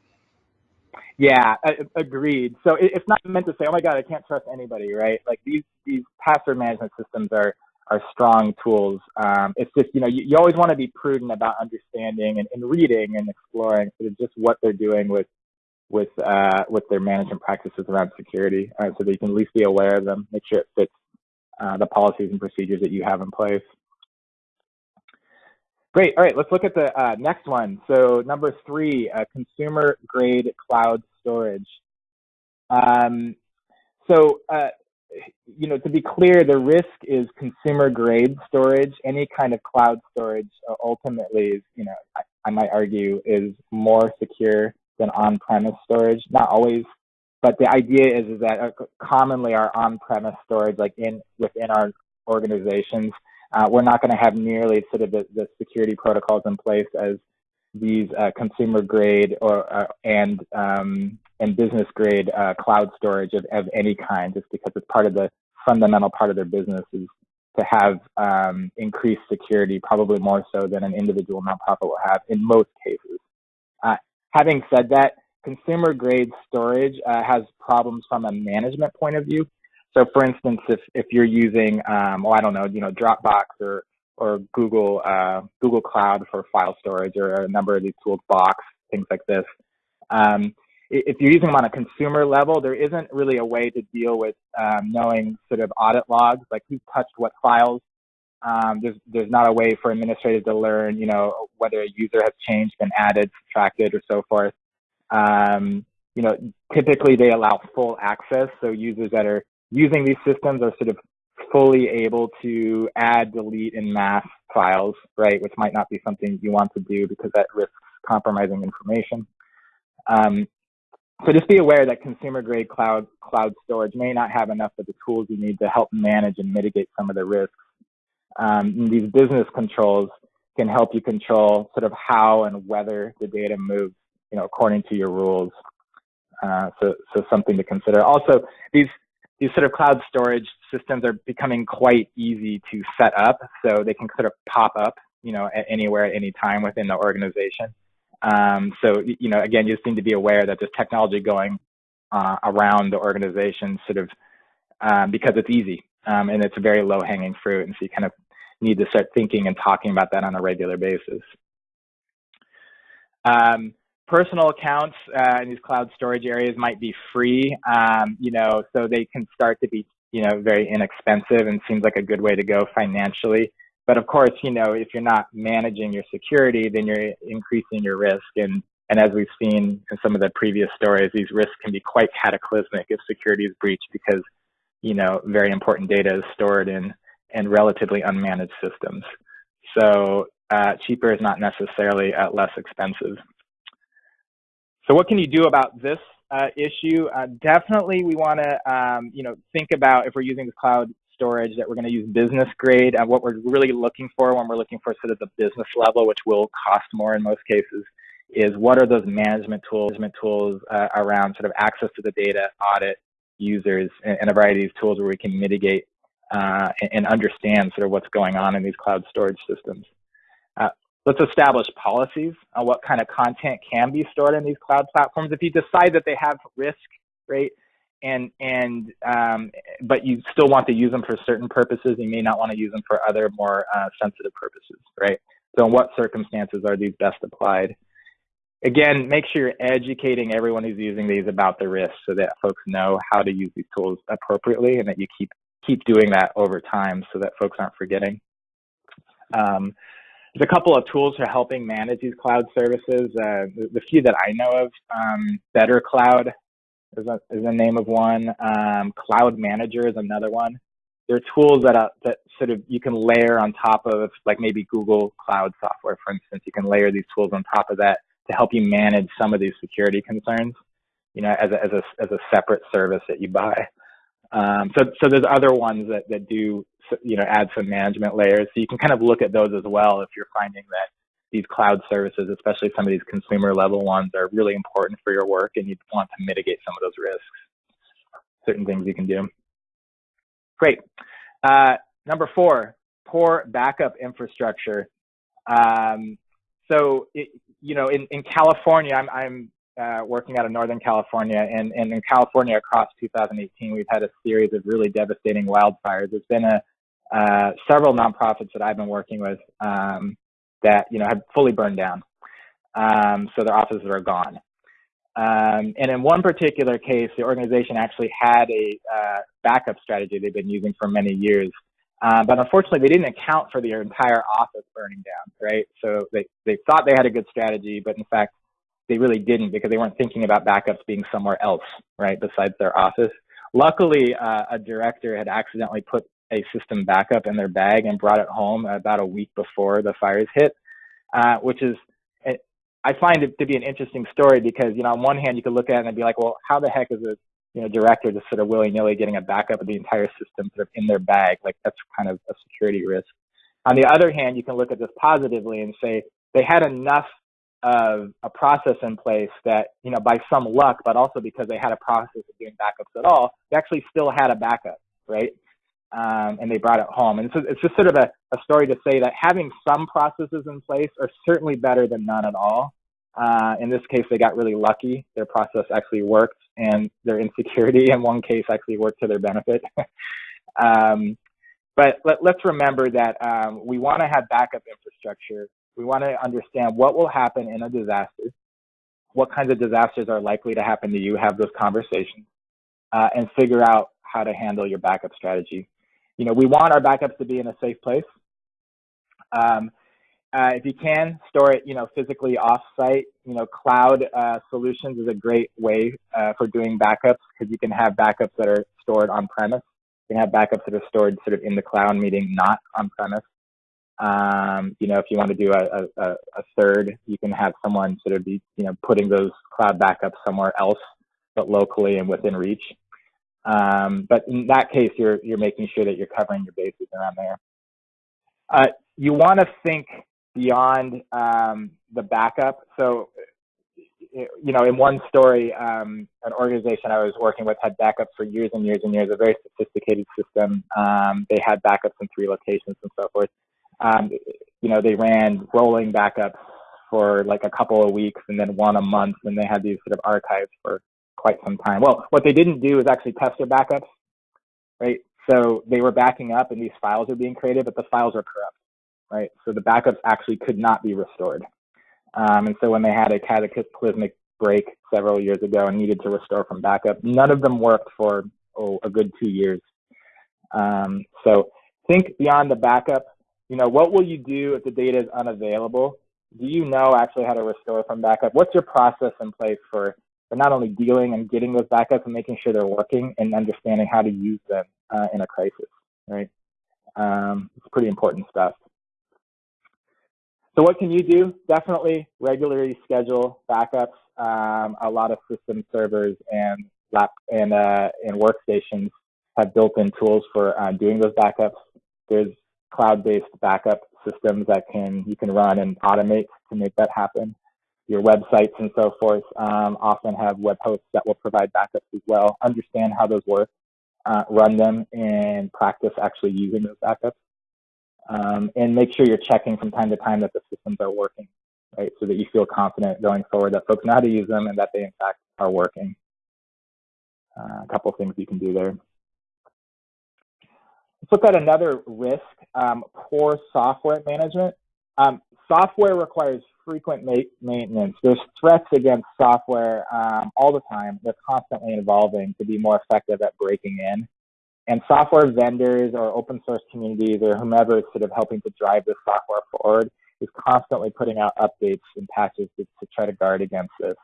Speaker 1: Yeah, agreed. So it's not meant to say, oh my God, I can't trust anybody, right? Like these these password management systems are are strong tools. Um, it's just you know you, you always want to be prudent about understanding and, and reading and exploring sort of just what they're doing with with uh, with their management practices around security, uh, so that you can at least be aware of them, make sure it fits uh, the policies and procedures that you have in place. Great. All right, let's look at the uh, next one. So number three, uh, consumer grade cloud storage. Um, so, uh, you know, to be clear, the risk is consumer grade storage. Any kind of cloud storage uh, ultimately is, you know, I, I might argue is more secure than on-premise storage. Not always, but the idea is, is that uh, commonly our on-premise storage, like in within our organizations, uh, we're not going to have nearly sort of the, the, security protocols in place as these uh, consumer grade or uh, and um, and business grade uh, cloud storage of, of any kind, just because it's part of the fundamental part of their business is to have um, increased security, probably more so than an individual nonprofit will have in most cases. Uh, having said that, consumer grade storage uh, has problems from a management point of view. So for instance, if, if you're using, um, well, I don't know, you know, Dropbox or, or Google, uh, Google Cloud for file storage or a number of these tools, Box, things like this. Um, if you're using them on a consumer level, there isn't really a way to deal with um, knowing sort of audit logs, like who touched what files. Um, there's there's not a way for administrators to learn, you know, whether a user has changed, been added, subtracted, or so forth. Um, you know, typically they allow full access, so users that are using these systems are sort of fully able to add, delete, and mask files, right, which might not be something you want to do because that risks compromising information. Um, so just be aware that consumer grade cloud cloud storage may not have enough of the tools you need to help manage and mitigate some of the risks. Um, these business controls can help you control sort of how and whether the data moves, you know, according to your rules. Uh, so, so something to consider. Also, these these sort of cloud storage systems are becoming quite easy to set up, so they can sort of pop up, you know, anywhere at any time within the organization. Um, so, you know, again, you just need to be aware that there's technology going uh, around the organization, sort of um, because it's easy um, and it's a very low-hanging fruit, and so you kind of need to start thinking and talking about that on a regular basis. Um, personal accounts uh, in these cloud storage areas might be free, um, you know, so they can start to be, you know, very inexpensive and seems like a good way to go financially. But of course, you know, if you're not managing your security, then you're increasing your risk. And, and as we've seen in some of the previous stories, these risks can be quite cataclysmic if security is breached because, you know, very important data is stored in, in relatively unmanaged systems. So uh, cheaper is not necessarily uh, less expensive. So what can you do about this uh, issue? Uh, definitely we want to, um, you know, think about if we're using the cloud storage that we're going to use business grade and what we're really looking for when we're looking for sort of the business level, which will cost more in most cases, is what are those management tools, management tools uh, around sort of access to the data, audit users, and, and, a variety of tools where we can mitigate uh, and, and, understand sort of what's going on in these cloud storage systems. Uh, let's establish policies on what kind of content can be stored in these cloud platforms. If you decide that they have risk, right, and and um, but you still want to use them for certain purposes, you may not want to use them for other more uh, sensitive purposes, right? So in what circumstances are these best applied? Again, make sure you're educating everyone who's using these about the risks so that folks know how to use these tools appropriately and that you keep keep doing that over time so that folks aren't forgetting. Um, there's a couple of tools for helping manage these cloud services. Uh, the, the, few that I know of, um, BetterCloud is, a, is the name of one. Um, cloud Manager is another one. There are tools that, uh, that sort of you can layer on top of, like maybe Google Cloud software, for instance. You can layer these tools on top of that to help you manage some of these security concerns, you know, as a, as a, as a separate service that you buy. Um, so, so there's other ones that, that do you know, add some management layers. So you can kind of look at those as well if you're finding that these cloud services, especially some of these consumer level ones, are really important for your work and you want to mitigate some of those risks. Certain things you can do. Great. Uh, number four, poor backup infrastructure. Um, so, it, you know, in, in California, I'm, I'm uh, working out of Northern California, and, and in California across 2018, we've had a series of really devastating wildfires. There's been a, uh, several nonprofits that I've been working with um, that you know have fully burned down, um, so their offices are gone. Um, and in one particular case, the organization actually had a uh, backup strategy they've been using for many years, uh, but unfortunately, they didn't account for their entire office burning down. Right, so they they thought they had a good strategy, but in fact, they really didn't because they weren't thinking about backups being somewhere else, right, besides their office. Luckily, uh, a director had accidentally put a system backup in their bag and brought it home about a week before the fires hit, uh, which is, I find it to be an interesting story because, you know, on one hand, you could look at it and be like, well, how the heck is a, you know, director just sort of willy-nilly getting a backup of the entire system sort of in their bag? Like that's kind of a security risk. On the other hand, you can look at this positively and say they had enough of a process in place that, you know, by some luck, but also because they had a process of doing backups at all, they actually still had a backup, right? Um, and they brought it home. And so it's just sort of a, a story to say that having some processes in place are certainly better than none at all. Uh, in this case, they got really lucky. Their process actually worked, and their insecurity in one case actually worked to their benefit. um, but let, us remember that um, we want to have backup infrastructure. We want to understand what will happen in a disaster, what kinds of disasters are likely to happen to you, have those conversations, uh, and figure out how to handle your backup strategy you know, we want our backups to be in a safe place. Um, uh, if you can store it, you know, physically off-site, you know, cloud uh, solutions is a great way uh, for doing backups because you can have backups that are stored on-premise. You can have backups that are stored sort of in the cloud, meaning not on-premise. Um, you know, if you want to do a, a, a, third, you can have someone sort of be, you know, putting those cloud backups somewhere else, but locally and within reach. Um, but in that case, you're, you're making sure that you're covering your bases around there. Uh, you want to think beyond um, the backup. So, you know, in one story, um, an organization I was working with had backups for years and years and years, a very sophisticated system. Um, they had backups in three locations and so forth. Um, you know, they ran rolling backups for like a couple of weeks and then one a month, and they had these sort of archives for quite some time. Well, what they didn't do is actually test their backups, right? So they were backing up and these files are being created, but the files are corrupt, right? So the backups actually could not be restored. Um, and so when they had a cataclysmic break several years ago and needed to restore from backup, none of them worked for oh, a good two years. Um, so think beyond the backup. You know, what will you do if the data is unavailable? Do you know actually how to restore from backup? What's your process in place for but not only dealing and getting those backups and making sure they're working and understanding how to use them uh, in a crisis, right? Um, it's pretty important stuff. So what can you do? Definitely regularly schedule backups. Um, a lot of system servers and lap and uh, and workstations have built-in tools for uh, doing those backups. There's cloud-based backup systems that can you can run and automate to make that happen your websites and so forth um, often have web hosts that will provide backups as well. Understand how those work, uh, run them, and practice actually using those backups. Um, and make sure you're checking from time to time that the systems are working, right? So that you feel confident going forward that folks know how to use them and that they in fact are working. Uh, a couple things you can do there. Let's look at another risk, um, poor software management. Um, software requires frequent ma maintenance. There's threats against software um, all the time. They're constantly evolving to be more effective at breaking in. And software vendors or open source communities or whomever is sort of helping to drive this software forward is constantly putting out updates and patches to, to try to guard against this.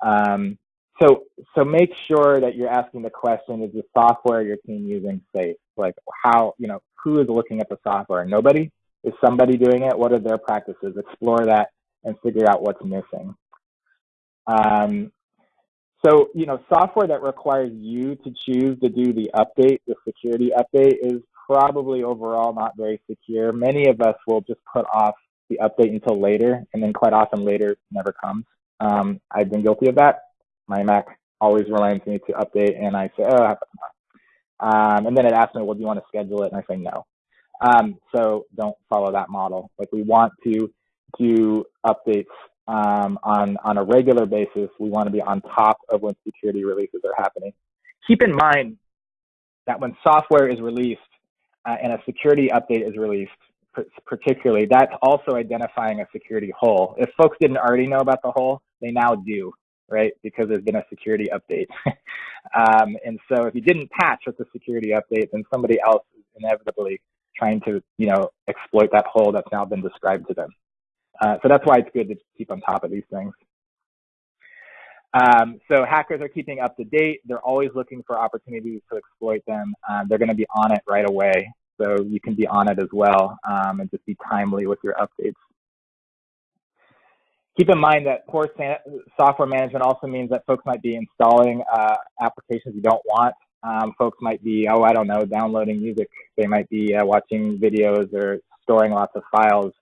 Speaker 1: Um, so, so make sure that you're asking the question, is the software your team using safe? Like how, you know, who is looking at the software? Nobody? Is somebody doing it? What are their practices? Explore that and figure out what's missing. Um, so, you know, software that requires you to choose to do the update, the security update is probably overall not very secure. Many of us will just put off the update until later, and then quite often later never comes. Um, I've been guilty of that. My Mac always reminds me to update, and I say, oh, I have to um, and then it asks me, well, do you want to schedule it? And I say no. Um, so don't follow that model. Like we want to do updates um, on, on a regular basis. We want to be on top of when security releases are happening. Keep in mind that when software is released uh, and a security update is released, particularly, that's also identifying a security hole. If folks didn't already know about the hole, they now do, right? Because there's been a security update. um, and so if you didn't patch with the security update, then somebody else is inevitably trying to, you know, exploit that hole that's now been described to them. Uh, so that's why it's good to keep on top of these things. Um, so hackers are keeping up to date. They're always looking for opportunities to exploit them. Um, they're going to be on it right away. So you can be on it as well um, and just be timely with your updates. Keep in mind that poor software management also means that folks might be installing uh, applications you don't want. Um, folks might be, oh, I don't know, downloading music. They might be uh, watching videos or storing lots of files.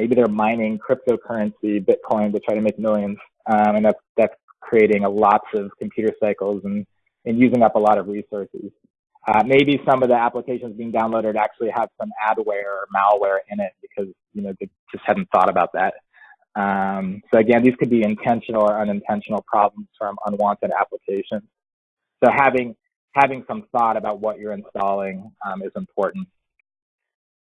Speaker 1: Maybe they're mining cryptocurrency, Bitcoin, to try to make millions, um, and that's that's creating a lots of computer cycles and and using up a lot of resources. Uh, maybe some of the applications being downloaded actually have some adware or malware in it because you know they just hadn't thought about that. Um, so again, these could be intentional or unintentional problems from unwanted applications. So having having some thought about what you're installing um, is important.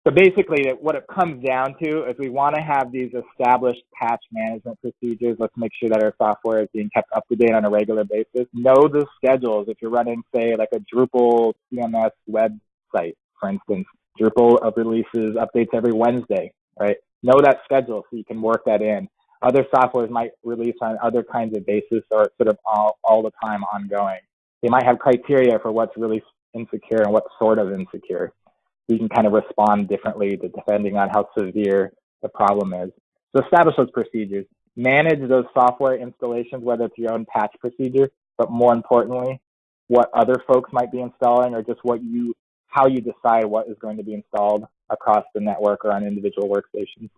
Speaker 1: So basically, what it comes down to is we want to have these established patch management procedures. Let's make sure that our software is being kept up to date on a regular basis. Know the schedules. If you're running, say, like a Drupal CMS website, for instance, Drupal releases updates every Wednesday, right? Know that schedule so you can work that in. Other softwares might release on other kinds of basis or sort of all, all the time ongoing. They might have criteria for what's really insecure and what's sort of insecure we can kind of respond differently depending on how severe the problem is. So establish those procedures. Manage those software installations, whether it's your own patch procedure, but more importantly, what other folks might be installing or just what you, how you decide what is going to be installed across the network or on individual workstations.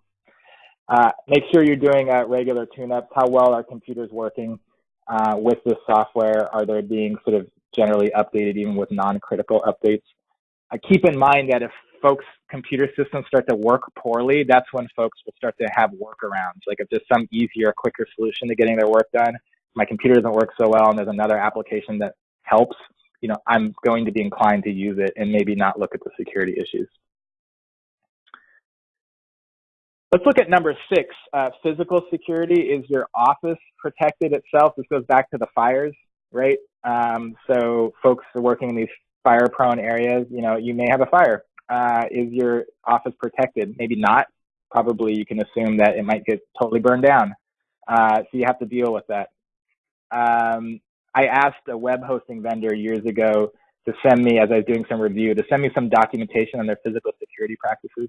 Speaker 1: Uh, make sure you're doing regular tune-ups. How well are computers working uh, with this software? Are they being sort of generally updated even with non-critical updates? I keep in mind that if folks' computer systems start to work poorly, that's when folks will start to have workarounds. Like if there's some easier, quicker solution to getting their work done, my computer doesn't work so well and there's another application that helps, you know, I'm going to be inclined to use it and maybe not look at the security issues. Let's look at number six. Uh, physical security. Is your office protected itself? This goes back to the fires, right? Um, so folks are working in these fire prone areas, you know, you may have a fire. Uh, is your office protected? Maybe not. Probably you can assume that it might get totally burned down. Uh, so you have to deal with that. Um, I asked a web hosting vendor years ago to send me, as I was doing some review, to send me some documentation on their physical security practices.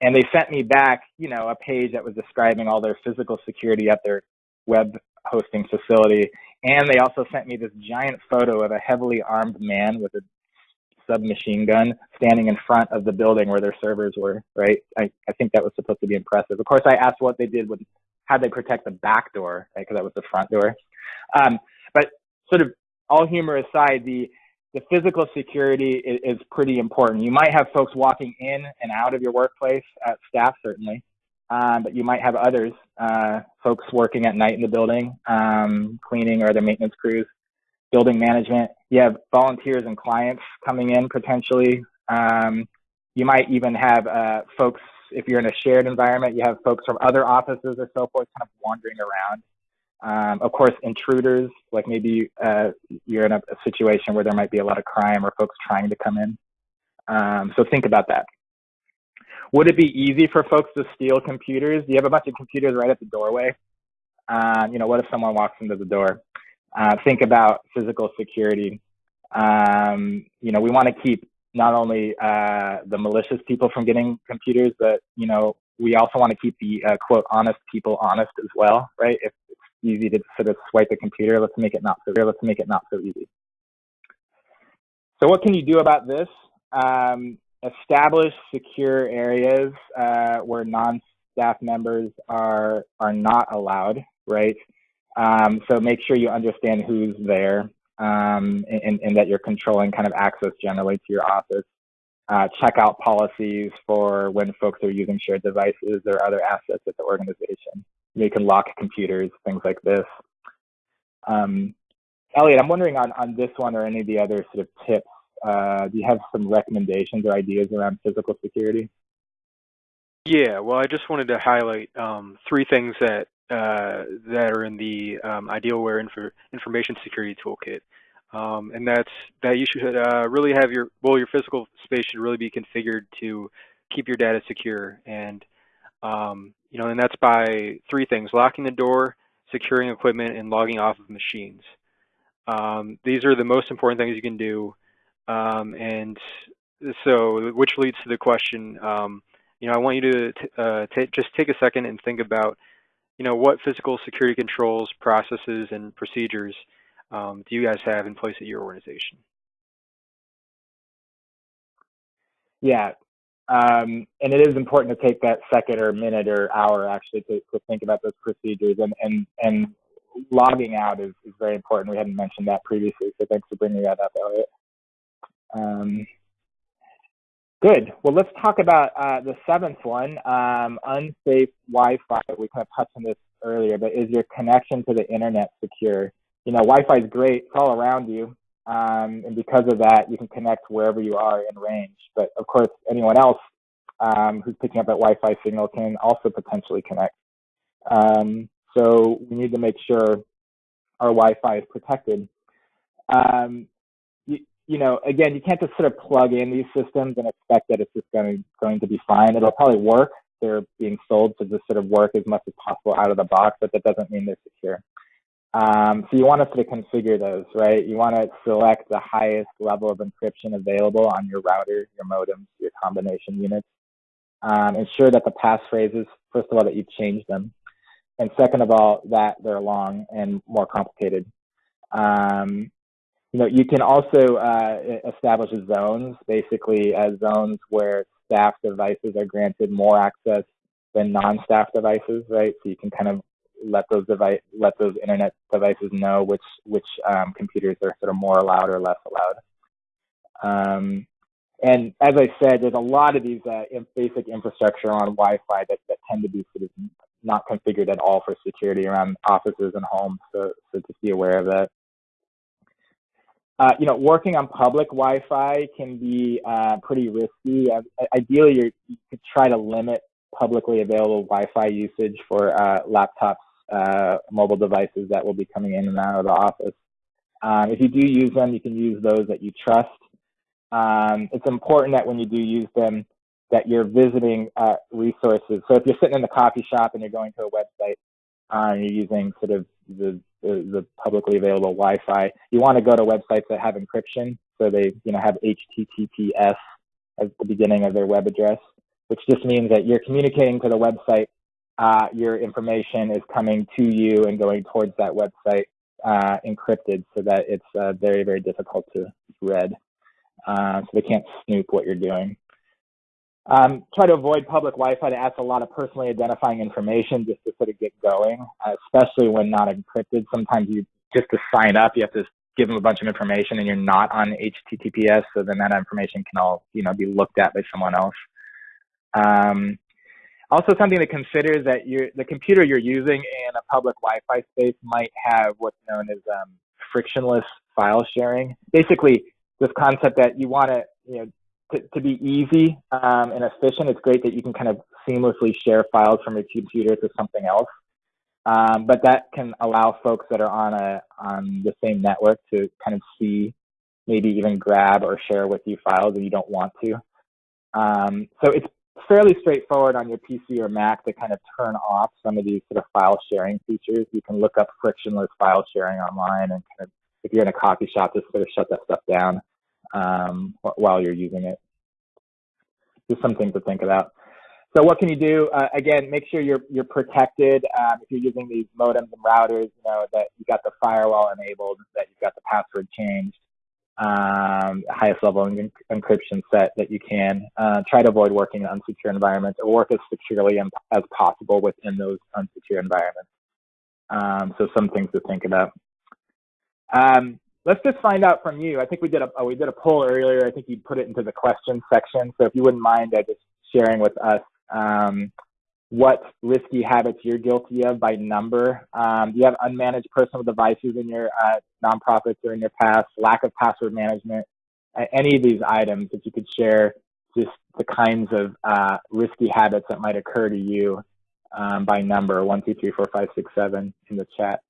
Speaker 1: And they sent me back, you know, a page that was describing all their physical security at their web hosting facility. And they also sent me this giant photo of a heavily armed man with a submachine gun standing in front of the building where their servers were, right? I, I think that was supposed to be impressive. Of course, I asked what they did with, how they protect the back door, right? Because that was the front door. Um, but sort of all humor aside, the, the physical security is, is, pretty important. You might have folks walking in and out of your workplace, at staff certainly, um, but you might have others, uh, folks working at night in the building, um, cleaning or other maintenance crews, building management. You have volunteers and clients coming in potentially. Um, you might even have uh, folks, if you're in a shared environment, you have folks from other offices or so forth kind of wandering around. Um, of course, intruders, like maybe uh, you're in a, a, situation where there might be a lot of crime or folks trying to come in. Um, so think about that. Would it be easy for folks to steal computers? You have a bunch of computers right at the doorway? Um, you know, what if someone walks into the door? Uh, think about physical security. Um, you know, we want to keep not only uh, the malicious people from getting computers, but you know, we also want to keep the uh, quote honest people honest as well, right? If it's easy to sort of swipe a computer, let's make it not so. Let's make it not so easy. So what can you do about this? Um, establish secure areas uh, where non-staff members are are not allowed, right? Um, so make sure you understand who's there um, and, and, that you're controlling kind of access generally to your office. Uh, check out policies for when folks are using shared devices or other assets at the organization. You can lock computers, things like this. Um, Elliot, I'm wondering on, on this one or any of the other sort of tips, uh, do you have some recommendations or ideas around physical security?
Speaker 3: Yeah, well, I just wanted to highlight um, three things that uh, that are in the um, Idealware Infor Information Security Toolkit. Um, and that's that you should uh, really have your, well, your physical space should really be configured to keep your data secure. And, um, you know, and that's by three things, locking the door, securing equipment, and logging off of machines. Um, these are the most important things you can do. Um, and so, which leads to the question, um, you know, I want you to uh, just take a second and think about you know, what physical security controls, processes, and procedures um, do you guys have in place at your organization?
Speaker 1: Yeah, um, and it is important to take that second or minute or hour actually to, to think about those procedures and, and, and logging out is, is very important. We hadn't mentioned that previously, so thanks for bringing that up, Elliot. Um, Good. Well, let's talk about uh, the seventh one, um, unsafe Wi-Fi. We kind of touched on this earlier, but is your connection to the internet secure? You know, Wi-Fi is great. It's all around you. Um, and because of that, you can connect wherever you are in range. But of course, anyone else um, who's picking up that Wi-Fi signal can also potentially connect. Um, so we need to make sure our Wi-Fi is protected. Um, you know, again, you can't just sort of plug in these systems and expect that it's just going, going to be fine. It'll probably work. They're being sold to just sort of work as much as possible out of the box, but that doesn't mean they're secure. Um, so you want to sort of configure those, right? You want to select the highest level of encryption available on your router, your modems, your combination units. Um, ensure that the passphrases, first of all, that you change them. And second of all, that they're long and more complicated. Um, you know, you can also uh, establish zones, basically as zones where staff devices are granted more access than non-staff devices, right? So you can kind of let those device, let those internet devices know which which um, computers are sort of more allowed or less allowed. Um, and as I said, there's a lot of these uh, basic infrastructure on Wi-Fi that, that tend to be sort of not configured at all for security around offices and homes. So, so just be aware of that. Uh, you know, working on public Wi-Fi can be uh, pretty risky. Uh, ideally, you could try to limit publicly available Wi-Fi usage for uh, laptops, uh, mobile devices that will be coming in and out of the office. Um, if you do use them, you can use those that you trust. Um, it's important that when you do use them, that you're visiting uh, resources. So if you're sitting in the coffee shop and you're going to a website, uh, you're using sort of the, the, the publicly available Wi-Fi. You want to go to websites that have encryption, so they you know have HTTPS at the beginning of their web address, which just means that you're communicating to the website. Uh, your information is coming to you and going towards that website uh, encrypted, so that it's uh, very very difficult to read. Uh, so they can't snoop what you're doing. Um, try to avoid public Wi-Fi to ask a lot of personally identifying information just to sort of get going, especially when not encrypted. Sometimes you just to sign up, you have to give them a bunch of information and you're not on HTTPS, so then that information can all you know be looked at by someone else. Um, also, something to consider is that the computer you're using in a public Wi-Fi space might have what's known as um, frictionless file sharing. Basically, this concept that you want to you know to, be easy um, and efficient, it's great that you can kind of seamlessly share files from your computer to something else. Um, but that can allow folks that are on a on the same network to kind of see, maybe even grab or share with you files that you don't want to. Um, so it's fairly straightforward on your PC or Mac to kind of turn off some of these sort of file sharing features. You can look up frictionless file sharing online and kind of, if you're in a coffee shop, just sort of shut that stuff down um, while you're using it. Just something to think about. So what can you do? Uh, again, make sure you're you're protected. Um, if you're using these modems and routers, you know that you got the firewall enabled, that you've got the password changed, um, highest level encryption set that you can. Uh, try to avoid working in unsecure environments or work as securely as possible within those unsecure environments. Um, so some things to think about. Um, let's just find out from you. I think we did a we did a poll earlier. I think you put it into the question section. So if you wouldn't mind uh, just sharing with us um, what risky habits you're guilty of by number. Um, do you have unmanaged personal devices in your uh, nonprofits or in your past? Lack of password management? Uh, any of these items, if you could share just the kinds of uh, risky habits that might occur to you um, by number one, two, three, four, five, six, seven in the chat.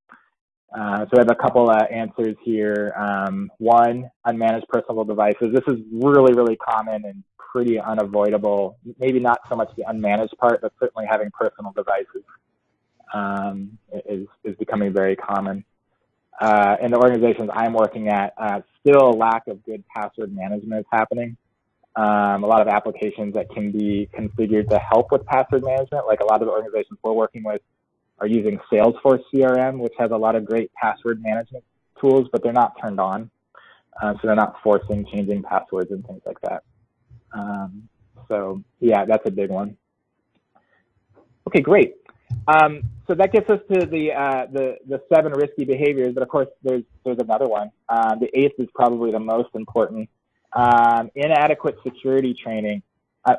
Speaker 1: Uh, so I have a couple uh, answers here. Um, one, unmanaged personal devices. This is really, really common and pretty unavoidable. Maybe not so much the unmanaged part, but certainly having personal devices um, is, is becoming very common. Uh, in the organizations I'm working at, uh, still a lack of good password management is happening. Um, a lot of applications that can be configured to help with password management, like a lot of the organizations we're working with are using Salesforce CRM, which has a lot of great password management tools, but they're not turned on. Uh, so they're not forcing changing passwords and things like that. Um, so yeah, that's a big one. Okay, great. Um, so that gets us to the, uh, the, the seven risky behaviors, but of course there's, there's another one. Uh, the eighth is probably the most important. Um, inadequate security training.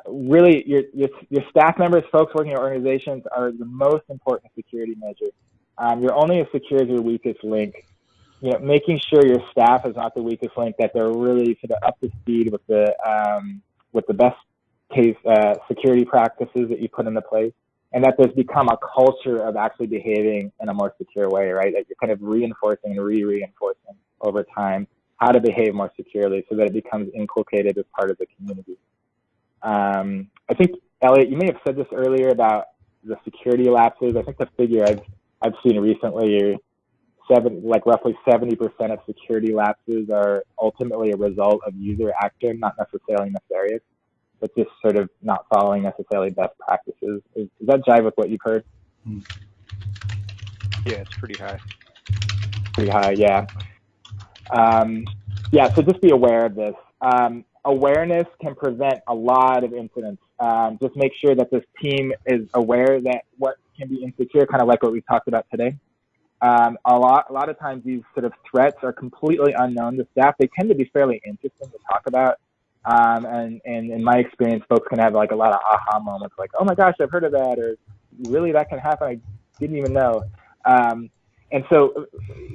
Speaker 1: Really, your, your, your staff members, folks working in organizations are the most important security measure. Um, you're only as secure as your weakest link. You know, making sure your staff is not the weakest link, that they're really sort of up to speed with the um, with the best case uh, security practices that you put into place, and that there's become a culture of actually behaving in a more secure way, right? That you're kind of reinforcing and re-reinforcing over time how to behave more securely so that it becomes inculcated as part of the community. Um, I think, Elliot, you may have said this earlier about the security lapses. I think the figure I've, I've seen recently seven, like roughly 70% of security lapses are ultimately a result of user action, not necessarily nefarious, but just sort of not following necessarily best practices. Is, does that jive with what you've heard?
Speaker 3: Yeah, it's pretty high.
Speaker 1: Pretty high, yeah. Um, yeah, so just be aware of this. Um, awareness can prevent a lot of incidents. Um, just make sure that this team is aware that what can be insecure, kind of like what we talked about today. Um, a lot, a lot of times these sort of threats are completely unknown to staff. They tend to be fairly interesting to talk about. Um, and, and in my experience, folks can have like a lot of aha moments, like, "Oh my gosh, I've heard of that," or "Really, that can happen? I didn't even know." Um, and so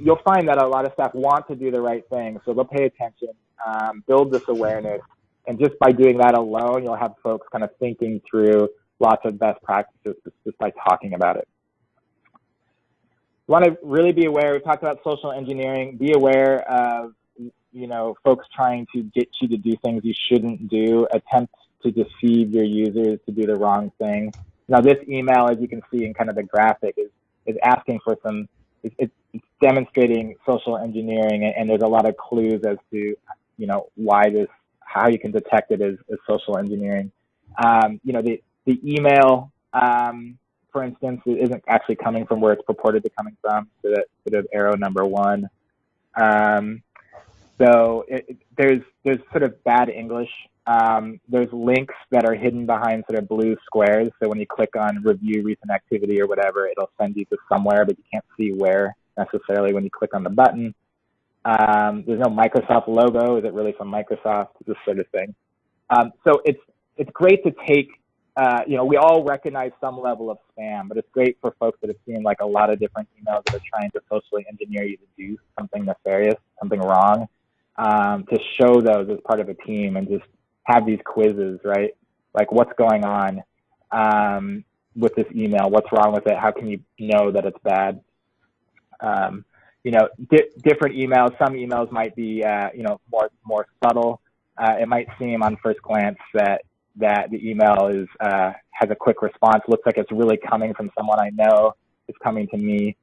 Speaker 1: you'll find that a lot of staff want to do the right thing, so they'll pay attention, um, build this awareness, and just by doing that alone, you'll have folks kind of thinking through lots of best practices just by talking about it want to really be aware. We talked about social engineering. Be aware of you know folks trying to get you to do things you shouldn't do. Attempt to deceive your users to do the wrong thing. Now, this email, as you can see in kind of the graphic, is is asking for some. It's, it's demonstrating social engineering, and, and there's a lot of clues as to you know why this, how you can detect it is, as social engineering. Um, you know, the the email um, for instance, isn't actually coming from where it's purported to coming from, so that sort of arrow number one. Um, so it, it, there's there's sort of bad English. Um, there's links that are hidden behind sort of blue squares. So when you click on review recent activity or whatever, it'll send you to somewhere, but you can't see where necessarily when you click on the button. Um, there's no Microsoft logo. Is it really from Microsoft? This sort of thing. Um, so it's it's great to take uh, you know, we all recognize some level of spam, but it's great for folks that have seen like a lot of different emails that are trying to socially engineer you to do something nefarious, something wrong, um, to show those as part of a team and just have these quizzes, right? Like what's going on um, with this email? What's wrong with it? How can you know that it's bad? Um, you know, di different emails. Some emails might be, uh, you know, more more subtle. Uh, it might seem on first glance that that the email is uh, has a quick response. Looks like it's really coming from someone I know. It's coming to me.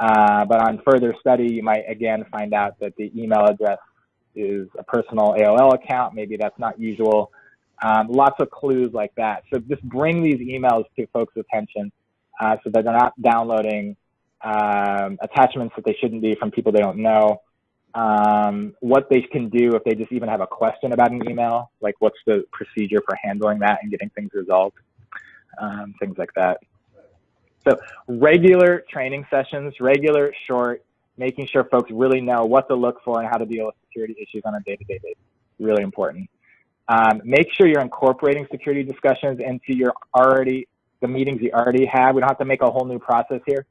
Speaker 1: Uh, but on further study, you might again find out that the email address is a personal AOL account. Maybe that's not usual. Um, lots of clues like that. So just bring these emails to folks' attention uh, so that they're not downloading um, attachments that they shouldn't be from people they don't know. Um, what they can do if they just even have a question about an email, like what's the procedure for handling that and getting things resolved, um, things like that. So regular training sessions, regular, short, making sure folks really know what to look for and how to deal with security issues on a day-to-day -day basis. Really important. Um, make sure you're incorporating security discussions into your already the meetings you already have. We don't have to make a whole new process here,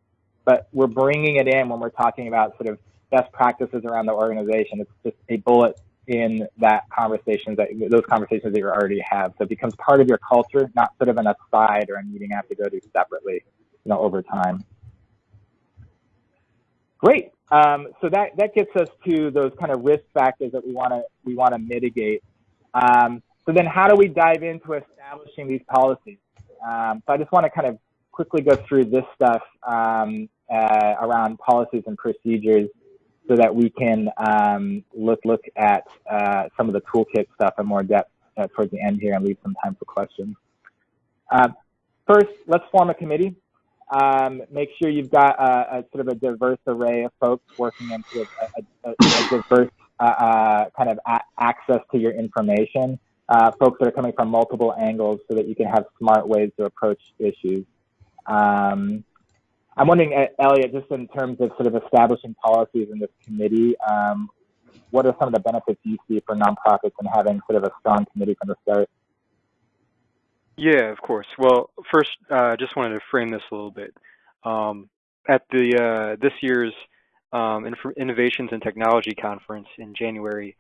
Speaker 1: but we're bringing it in when we're talking about sort of best practices around the organization. It's just a bullet in that conversations that those conversations that you already have. So it becomes part of your culture, not sort of an aside or a meeting you have to go to separately, you know, over time. Great. Um, so that that gets us to those kind of risk factors that we want to we want to mitigate. Um, so then, how do we dive into establishing these policies? Um, so I just want to kind of quickly go through this stuff um, uh, around policies and procedures so that we can um, look look at uh, some of the toolkit stuff in more depth uh, towards the end here and leave some time for questions. Uh, first, let's form a committee. Um, make sure you've got a, a, sort of a diverse array of folks working into a, a, a diverse uh, uh, kind of access to your information. Uh, folks that are coming from multiple angles so that you can have smart ways to approach issues. Um, I'm wondering, uh, Elliot, just in terms of sort of establishing policies in this committee, um, what are some of the benefits you see for nonprofits in having sort of a strong committee from the start?
Speaker 3: Yeah, of course. Well, first, I uh, just wanted to frame this a little bit. Um, at the uh, this year's um, Innovations in Technology Conference in January,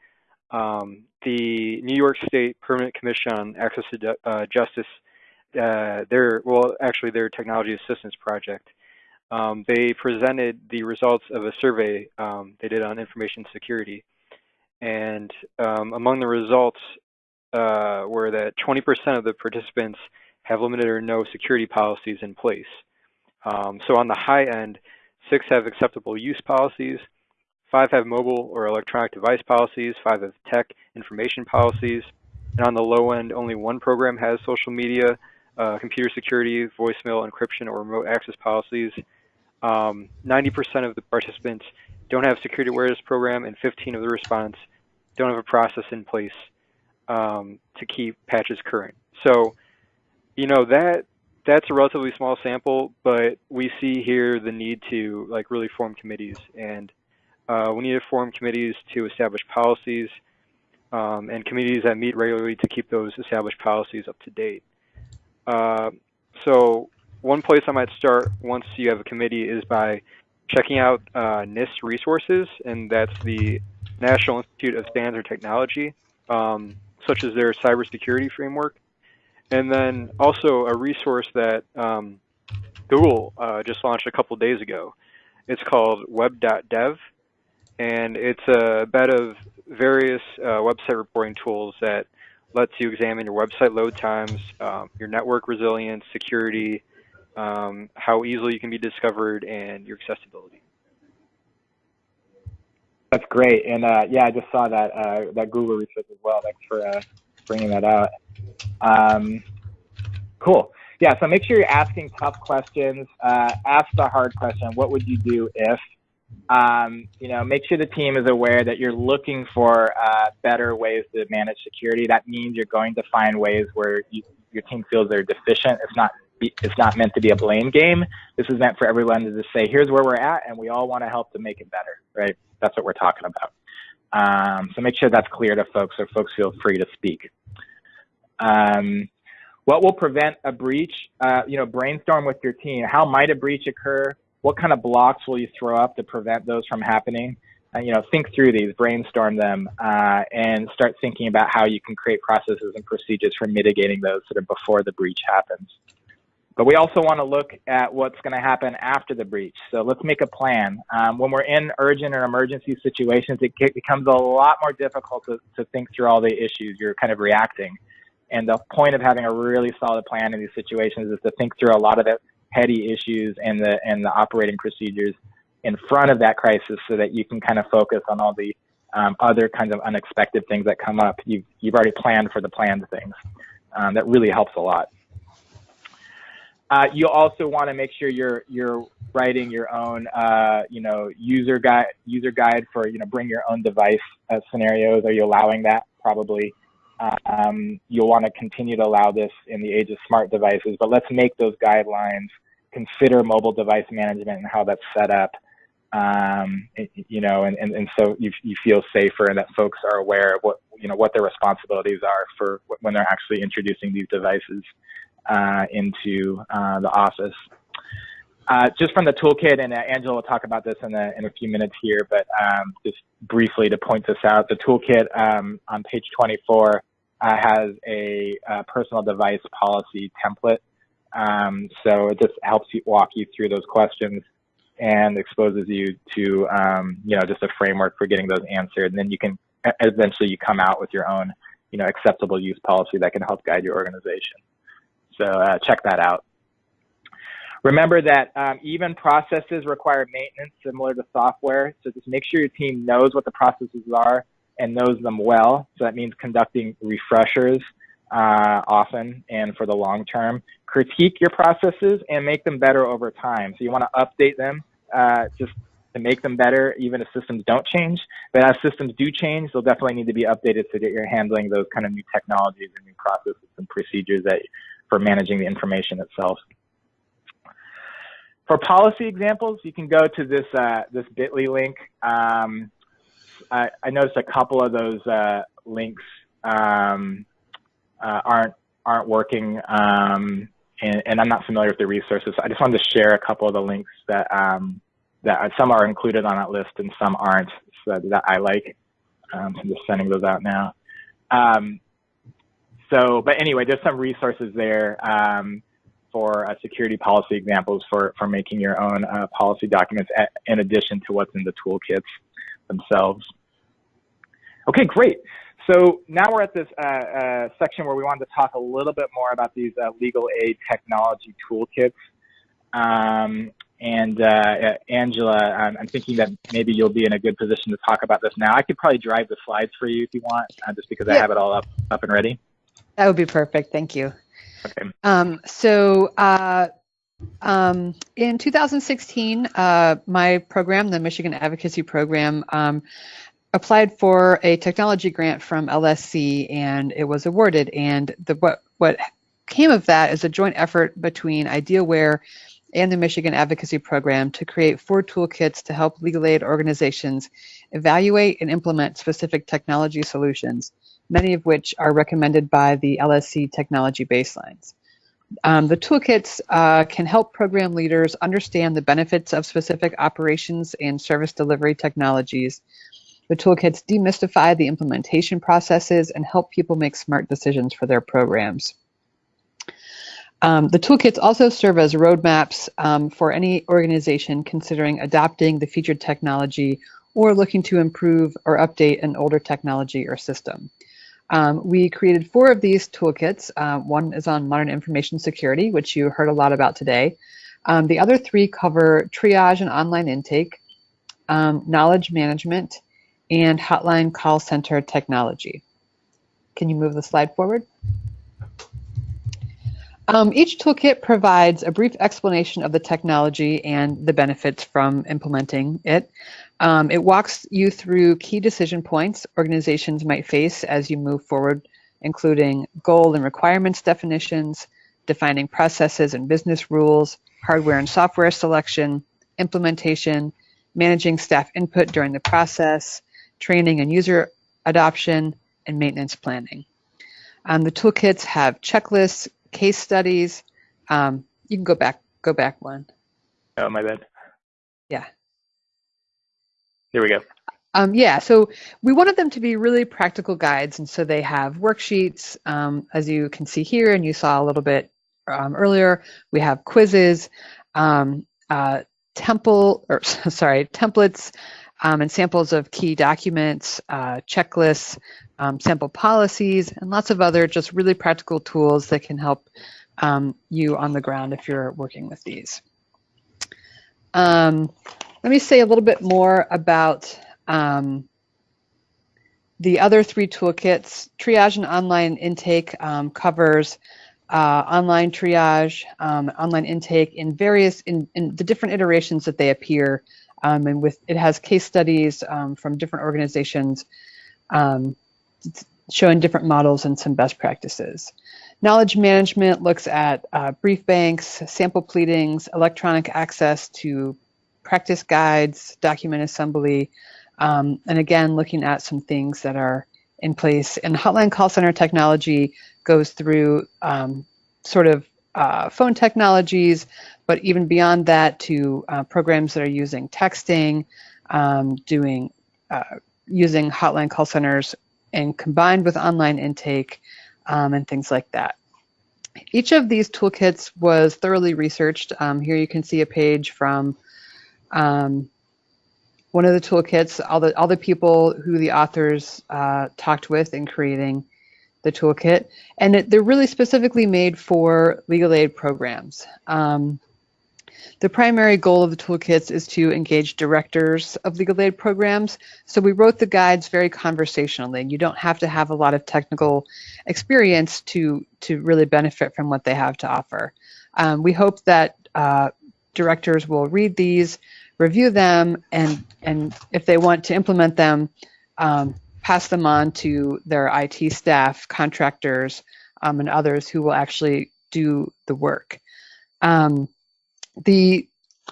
Speaker 3: um, the New York State Permanent Commission on Access to uh, Justice, uh, their well, actually their technology assistance project, um, they presented the results of a survey um, they did on information security. And um, among the results uh, were that 20% of the participants have limited or no security policies in place. Um, so on the high end, six have acceptable use policies, five have mobile or electronic device policies, five have tech information policies, and on the low end, only one program has social media, uh, computer security, voicemail encryption, or remote access policies. 90% um, of the participants don't have security awareness program, and 15 of the respondents don't have a process in place um, to keep patches current. So, you know that that's a relatively small sample, but we see here the need to like really form committees, and uh, we need to form committees to establish policies um, and committees that meet regularly to keep those established policies up to date. Uh, so one place I might start once you have a committee is by checking out uh, NIST resources, and that's the National Institute of Standards and Technology, um, such as their cybersecurity framework. And then also a resource that um, Google uh, just launched a couple days ago. It's called web.dev, and it's a bed of various uh, website reporting tools that lets you examine your website load times, um, your network resilience, security, um, how easily you can be discovered, and your accessibility.
Speaker 1: That's great, and uh, yeah, I just saw that uh, that Google research as well. Thanks for uh, bringing that out. Um, cool. Yeah, so make sure you're asking tough questions. Uh, ask the hard question. What would you do if? Um, you know, make sure the team is aware that you're looking for uh, better ways to manage security. That means you're going to find ways where you, your team feels they're deficient. It's not it's not meant to be a blame game. This is meant for everyone to just say, here's where we're at, and we all want to help to make it better, right? That's what we're talking about. Um, so make sure that's clear to folks, so folks feel free to speak. Um, what will prevent a breach? Uh, you know, brainstorm with your team. How might a breach occur? What kind of blocks will you throw up to prevent those from happening? Uh, you know, think through these, brainstorm them, uh, and start thinking about how you can create processes and procedures for mitigating those sort of before the breach happens. But we also want to look at what's going to happen after the breach. So let's make a plan. Um, when we're in urgent or emergency situations, it becomes a lot more difficult to, to think through all the issues you're kind of reacting. And the point of having a really solid plan in these situations is to think through a lot of the heady issues and the and the operating procedures in front of that crisis, so that you can kind of focus on all the um, other kinds of unexpected things that come up. You've you've already planned for the planned things. Um, that really helps a lot. Uh, you also want to make sure you're you're writing your own uh, you know user guide user guide for you know bring your own device uh, scenarios. Are you allowing that? Probably. Um, you'll want to continue to allow this in the age of smart devices, but let's make those guidelines consider mobile device management and how that's set up. Um, you know, and, and, and so you, you feel safer and that folks are aware of what, you know, what their responsibilities are for when they're actually introducing these devices uh, into uh, the office. Uh, just from the toolkit, and uh, Angela will talk about this in a, in a few minutes here, but um, just briefly to point this out, the toolkit um, on page 24 uh, has a, a, personal device policy template. Um, so it just helps you walk you through those questions and exposes you to, um, you know, just a framework for getting those answered. And then you can eventually you come out with your own, you know, acceptable use policy that can help guide your organization. So uh, check that out. Remember that um, even processes require maintenance similar to software. So just make sure your team knows what the processes are and knows them well. So that means conducting refreshers uh, often and for the long term. Critique your processes and make them better over time. So you want to update them uh, just to make them better, even if systems don't change. But as systems do change, they'll definitely need to be updated so that you're handling those kind of new technologies and new processes and procedures that for managing the information itself. For policy examples, you can go to this uh, this Bitly link. Um, I, I, noticed a couple of those uh, links um, uh, aren't aren't working, um, and, and, I'm not familiar with the resources. I just wanted to share a couple of the links that um, that some are included on that list and some aren't, so that I like. Um, so I'm just sending those out now. Um, so, but anyway, there's some resources there um, for uh, security policy examples for, for making your own uh, policy documents at, in addition to what's in the toolkits themselves. Okay, great. So now we're at this uh, uh section where we wanted to talk a little bit more about these uh, legal aid technology toolkits. Um, and uh, Angela, I'm, I'm, thinking that maybe you'll be in a good position to talk about this now. I could probably drive the slides for you if you want, just because I have it all up, up and ready.
Speaker 4: That would be perfect. Thank you.
Speaker 1: Okay.
Speaker 4: Um, so uh, um, in 2016, uh, my program, the Michigan Advocacy Program, um, applied for a technology grant from LSC and it was awarded. And the, what, what came of that is a joint effort between Idealware and the Michigan Advocacy Program to create four toolkits to help legal aid organizations evaluate and implement specific technology solutions many of which are recommended by the LSC technology baselines. Um, the toolkits uh, can help program leaders understand the benefits of specific operations and service delivery technologies. The toolkits demystify the implementation processes and help people make smart decisions for their programs. Um, the toolkits also serve as roadmaps um, for any organization considering adopting the featured technology or looking to improve or update an older technology or system. Um, we created four of these toolkits. Uh, one is on modern information security, which you heard a lot about today. Um, the other three cover triage and online intake, um, knowledge management, and hotline call center technology. Can you move the slide forward? Um, each toolkit provides a brief explanation of the technology and the benefits from implementing it. Um, it walks you through key decision points organizations might face as you move forward, including goal and requirements definitions, defining processes and business rules, hardware and software selection, implementation, managing staff input during the process, training and user adoption, and maintenance planning. Um, the toolkits have checklists, case studies. Um, you can go back, go back one.
Speaker 1: Oh, my bad.
Speaker 4: Yeah.
Speaker 1: Here we go.
Speaker 4: Um, yeah, so we wanted them to be really practical guides, and so they have worksheets, um, as you can see here, and you saw a little bit um, earlier. We have quizzes, um, uh, temple, or sorry, templates, um, and samples of key documents, uh, checklists, um, sample policies, and lots of other just really practical tools that can help you on the ground if you're working with these. Let me say a little bit more about um, the other three toolkits. Triage and online intake um, covers uh, online triage, um, online intake in various, in, in, the different iterations that they appear. Um, and with it has case studies um, from different organizations um, showing different models and some best practices. Knowledge management looks at uh, brief banks, sample pleadings, electronic access to practice guides, document assembly, um, and again, looking at some things that are in place. And hotline call center technology goes through um, sort of uh, phone technologies, but even beyond that to uh, programs that are using texting, um, doing uh, using hotline call centers and combined with online intake um, and things like that. Each of these toolkits was thoroughly researched. Um, here you can see a page from um, one of the toolkits, all the all the people who the authors uh, talked with in creating the toolkit, and it, they're really specifically made for legal aid programs. Um, the primary goal of the toolkits is to engage directors of legal aid programs. So we wrote the guides very conversationally. and You don't have to have a lot of technical experience to, to really benefit from what they have to offer. Um, we hope that uh, directors will read these, review them, and, and if they want to implement them, um, pass them on to their IT staff, contractors, um, and others who will actually do the work. Um, the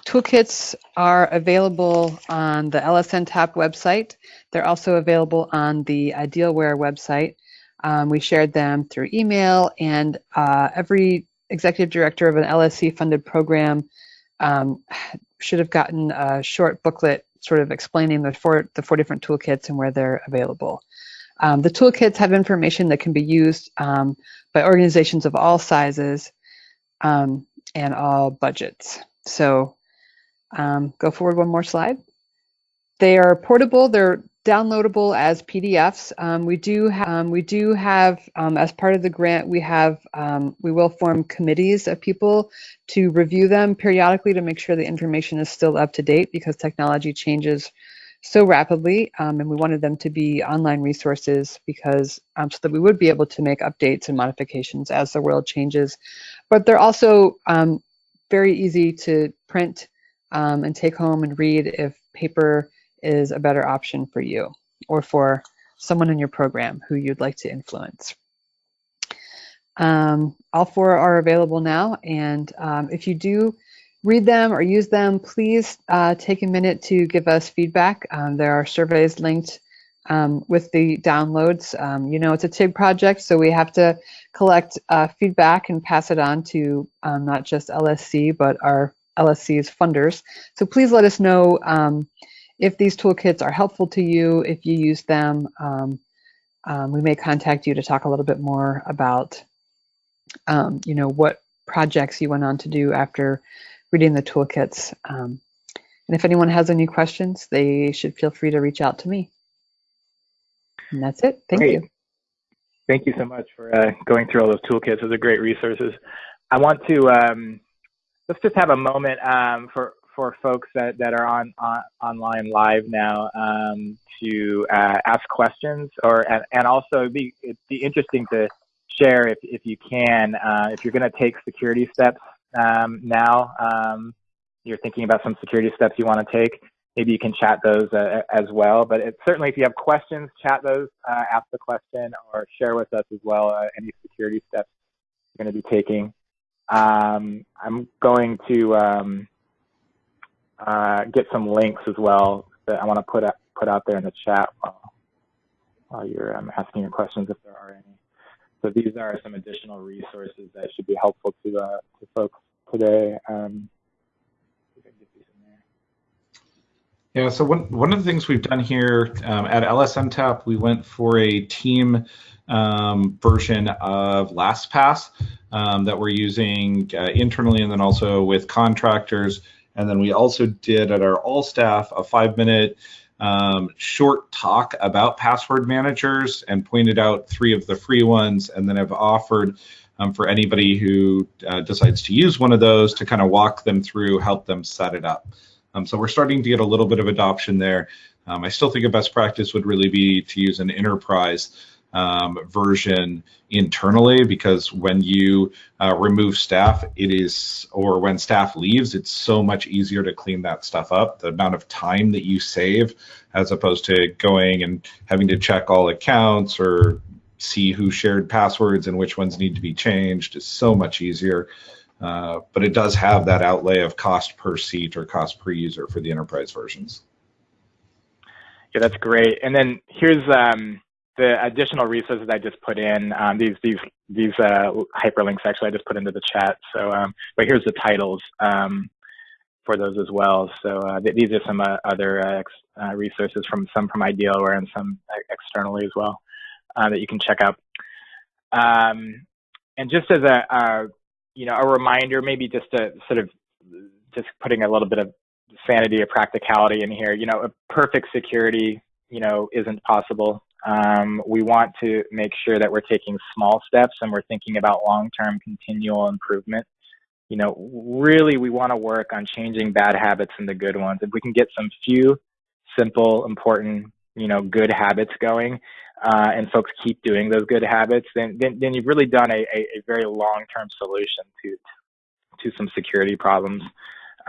Speaker 4: toolkits are available on the LSNTAP website. They're also available on the Idealware website. Um, we shared them through email, and uh, every executive director of an LSC funded program um, should have gotten a short booklet sort of explaining the four, the four different toolkits and where they're available. Um, the toolkits have information that can be used um, by organizations of all sizes um, and all budgets. So um, go forward one more slide. They are portable. They're downloadable as PDFs. Um, we do um, we do have um, as part of the grant we have um, we will form committees of people to review them periodically to make sure the information is still up to date because technology changes so rapidly um, and we wanted them to be online resources because um, so that we would be able to make updates and modifications as the world changes but they're also very easy to print and take home and read if paper is a better option for you or for someone in your program who you'd like to influence. Um, all four are available now, and um, if you do read them or use them, please uh, take a minute to give us feedback. Um, there are surveys linked um, with the downloads. Um, you know, it's a TIG project, so we have to collect uh, feedback and pass it on to um, not just LSC, but our LSC's funders. So please let us know if these toolkits are helpful to you, if you use them, um, um, we may contact you to talk a little bit more about, um, you know, what projects you went on to do after reading the toolkits. Um, and if anyone has any questions, they should feel free to reach out to me. And that's it. Thank great. you.
Speaker 1: Thank you so much for uh, going through all those toolkits. Those are great resources. I want to um, let's just have a moment um, for for folks that, that are on, on online live now um, to uh, ask questions or and, and also it'd be, it'd be interesting to share if, if you can uh, if you're going to take security steps um, now um, you're thinking about some security steps you want to take maybe you can chat those uh, as well. But it, certainly if you have questions chat those uh, ask the question or share with us as well uh, any security steps you're going to be taking. Um, I'm going to um, uh, get some links as well that I want to put out, put out there in the chat while, while you're um, asking your questions if there are any. So these are some additional resources that should be helpful to, uh, to folks today. Um,
Speaker 2: yeah, so one, one of the things we've done here um, at LSNTAP, we went for a team um, version of LastPass um, that we're using uh, internally and then also with contractors and then we also did at our all staff a five minute um, short talk about password managers and pointed out three of the free ones, and then have offered um, for anybody who uh, decides to use one of those to kind of walk them through, help them set it up. Um, so we're starting to get a little bit of adoption there. Um, I still think a best practice would really be to use an enterprise um, version internally because when you uh, remove staff, it is, or when staff leaves, it's so much easier to clean that stuff up. The amount of time that you save as opposed to going and having to check all accounts or see who shared passwords and which ones need to be changed is so much easier. Uh, but it does have that outlay of cost per seat or cost per user for the enterprise versions.
Speaker 1: Yeah, that's great. And then here's um, the additional resources I just put in. Um, these these these uh, hyperlinks actually I just put into the chat. So, um, but here's the titles um, for those as well. So uh, th these are some uh, other uh, uh, resources from some from Idealware and some uh, externally as well that you can check out. Um, and just as a you know a reminder, maybe just to sort of just putting a little bit of sanity or practicality in here. You know, a perfect security you know isn't possible um, we want to make sure that we're taking small steps and we're thinking about long-term continual improvement. You know, really we want to work on changing bad habits into good ones. If we can get some few simple, important, you know, good habits going, uh, and folks keep doing those good habits, then then, then you've really done a, a, a very long-term solution to to some security problems.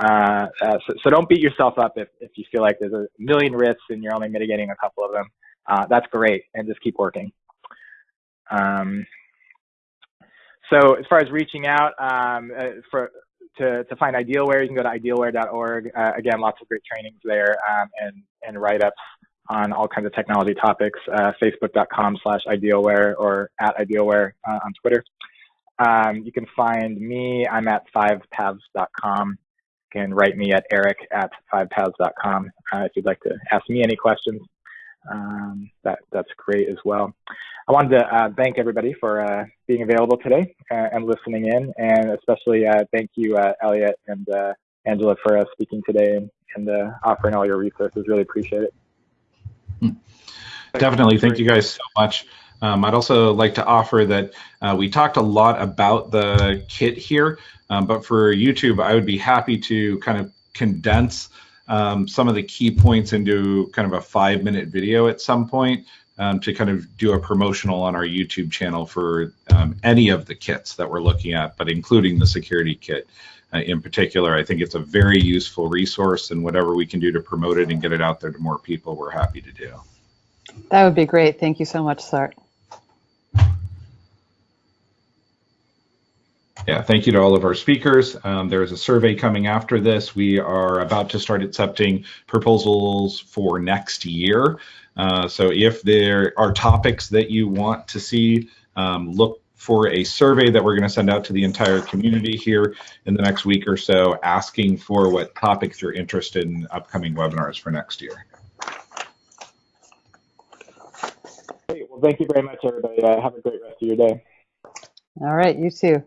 Speaker 1: Uh, uh, so, so, don't beat yourself up if, if you feel like there's a million risks and you're only mitigating a couple of them uh, that's great, and just keep working. Um, so as far as reaching out um, uh, for to, to find Idealware, you can go to idealware.org. Uh, again, lots of great trainings there um, and, and write-ups on all kinds of technology topics, uh, facebook.com slash idealware or at idealware uh, on Twitter. Um, you can find me, I'm at fivepaths.com. You can write me at eric at fivepaths.com uh, if you'd like to ask me any questions um, that that's great as well. I wanted to uh, thank everybody for uh, being available today uh, and listening in, and especially uh, thank you, uh, Elliot and uh, Angela, for speaking today and, and offering all your resources. Really appreciate it.
Speaker 2: Hmm. Definitely, thank you guys so much. Um, I'd also like to offer that we talked a lot about the kit here, um, but for YouTube, I would be happy to kind of condense um, some of the key points into kind of a five minute video at some point um, to kind of do a promotional on our YouTube channel for um, any of the kits that we're looking at, but including the security kit uh, in particular. I think it's a very useful resource and whatever we can do to promote it and get it out there to more people, we're happy to do.
Speaker 4: That would be great. Thank you so much, Sart.
Speaker 2: Yeah, thank you to all of our speakers. Um, there is a survey coming after this. We are about to start accepting proposals for next year. Uh, so if there are topics that you want to see, um, look for a survey that we're going to send out to the entire community here in the next week or so, asking for what topics you're interested in upcoming webinars for next year.
Speaker 1: Great. Well, thank you very much, everybody. Uh, have a great rest of your day.
Speaker 4: All right, you too.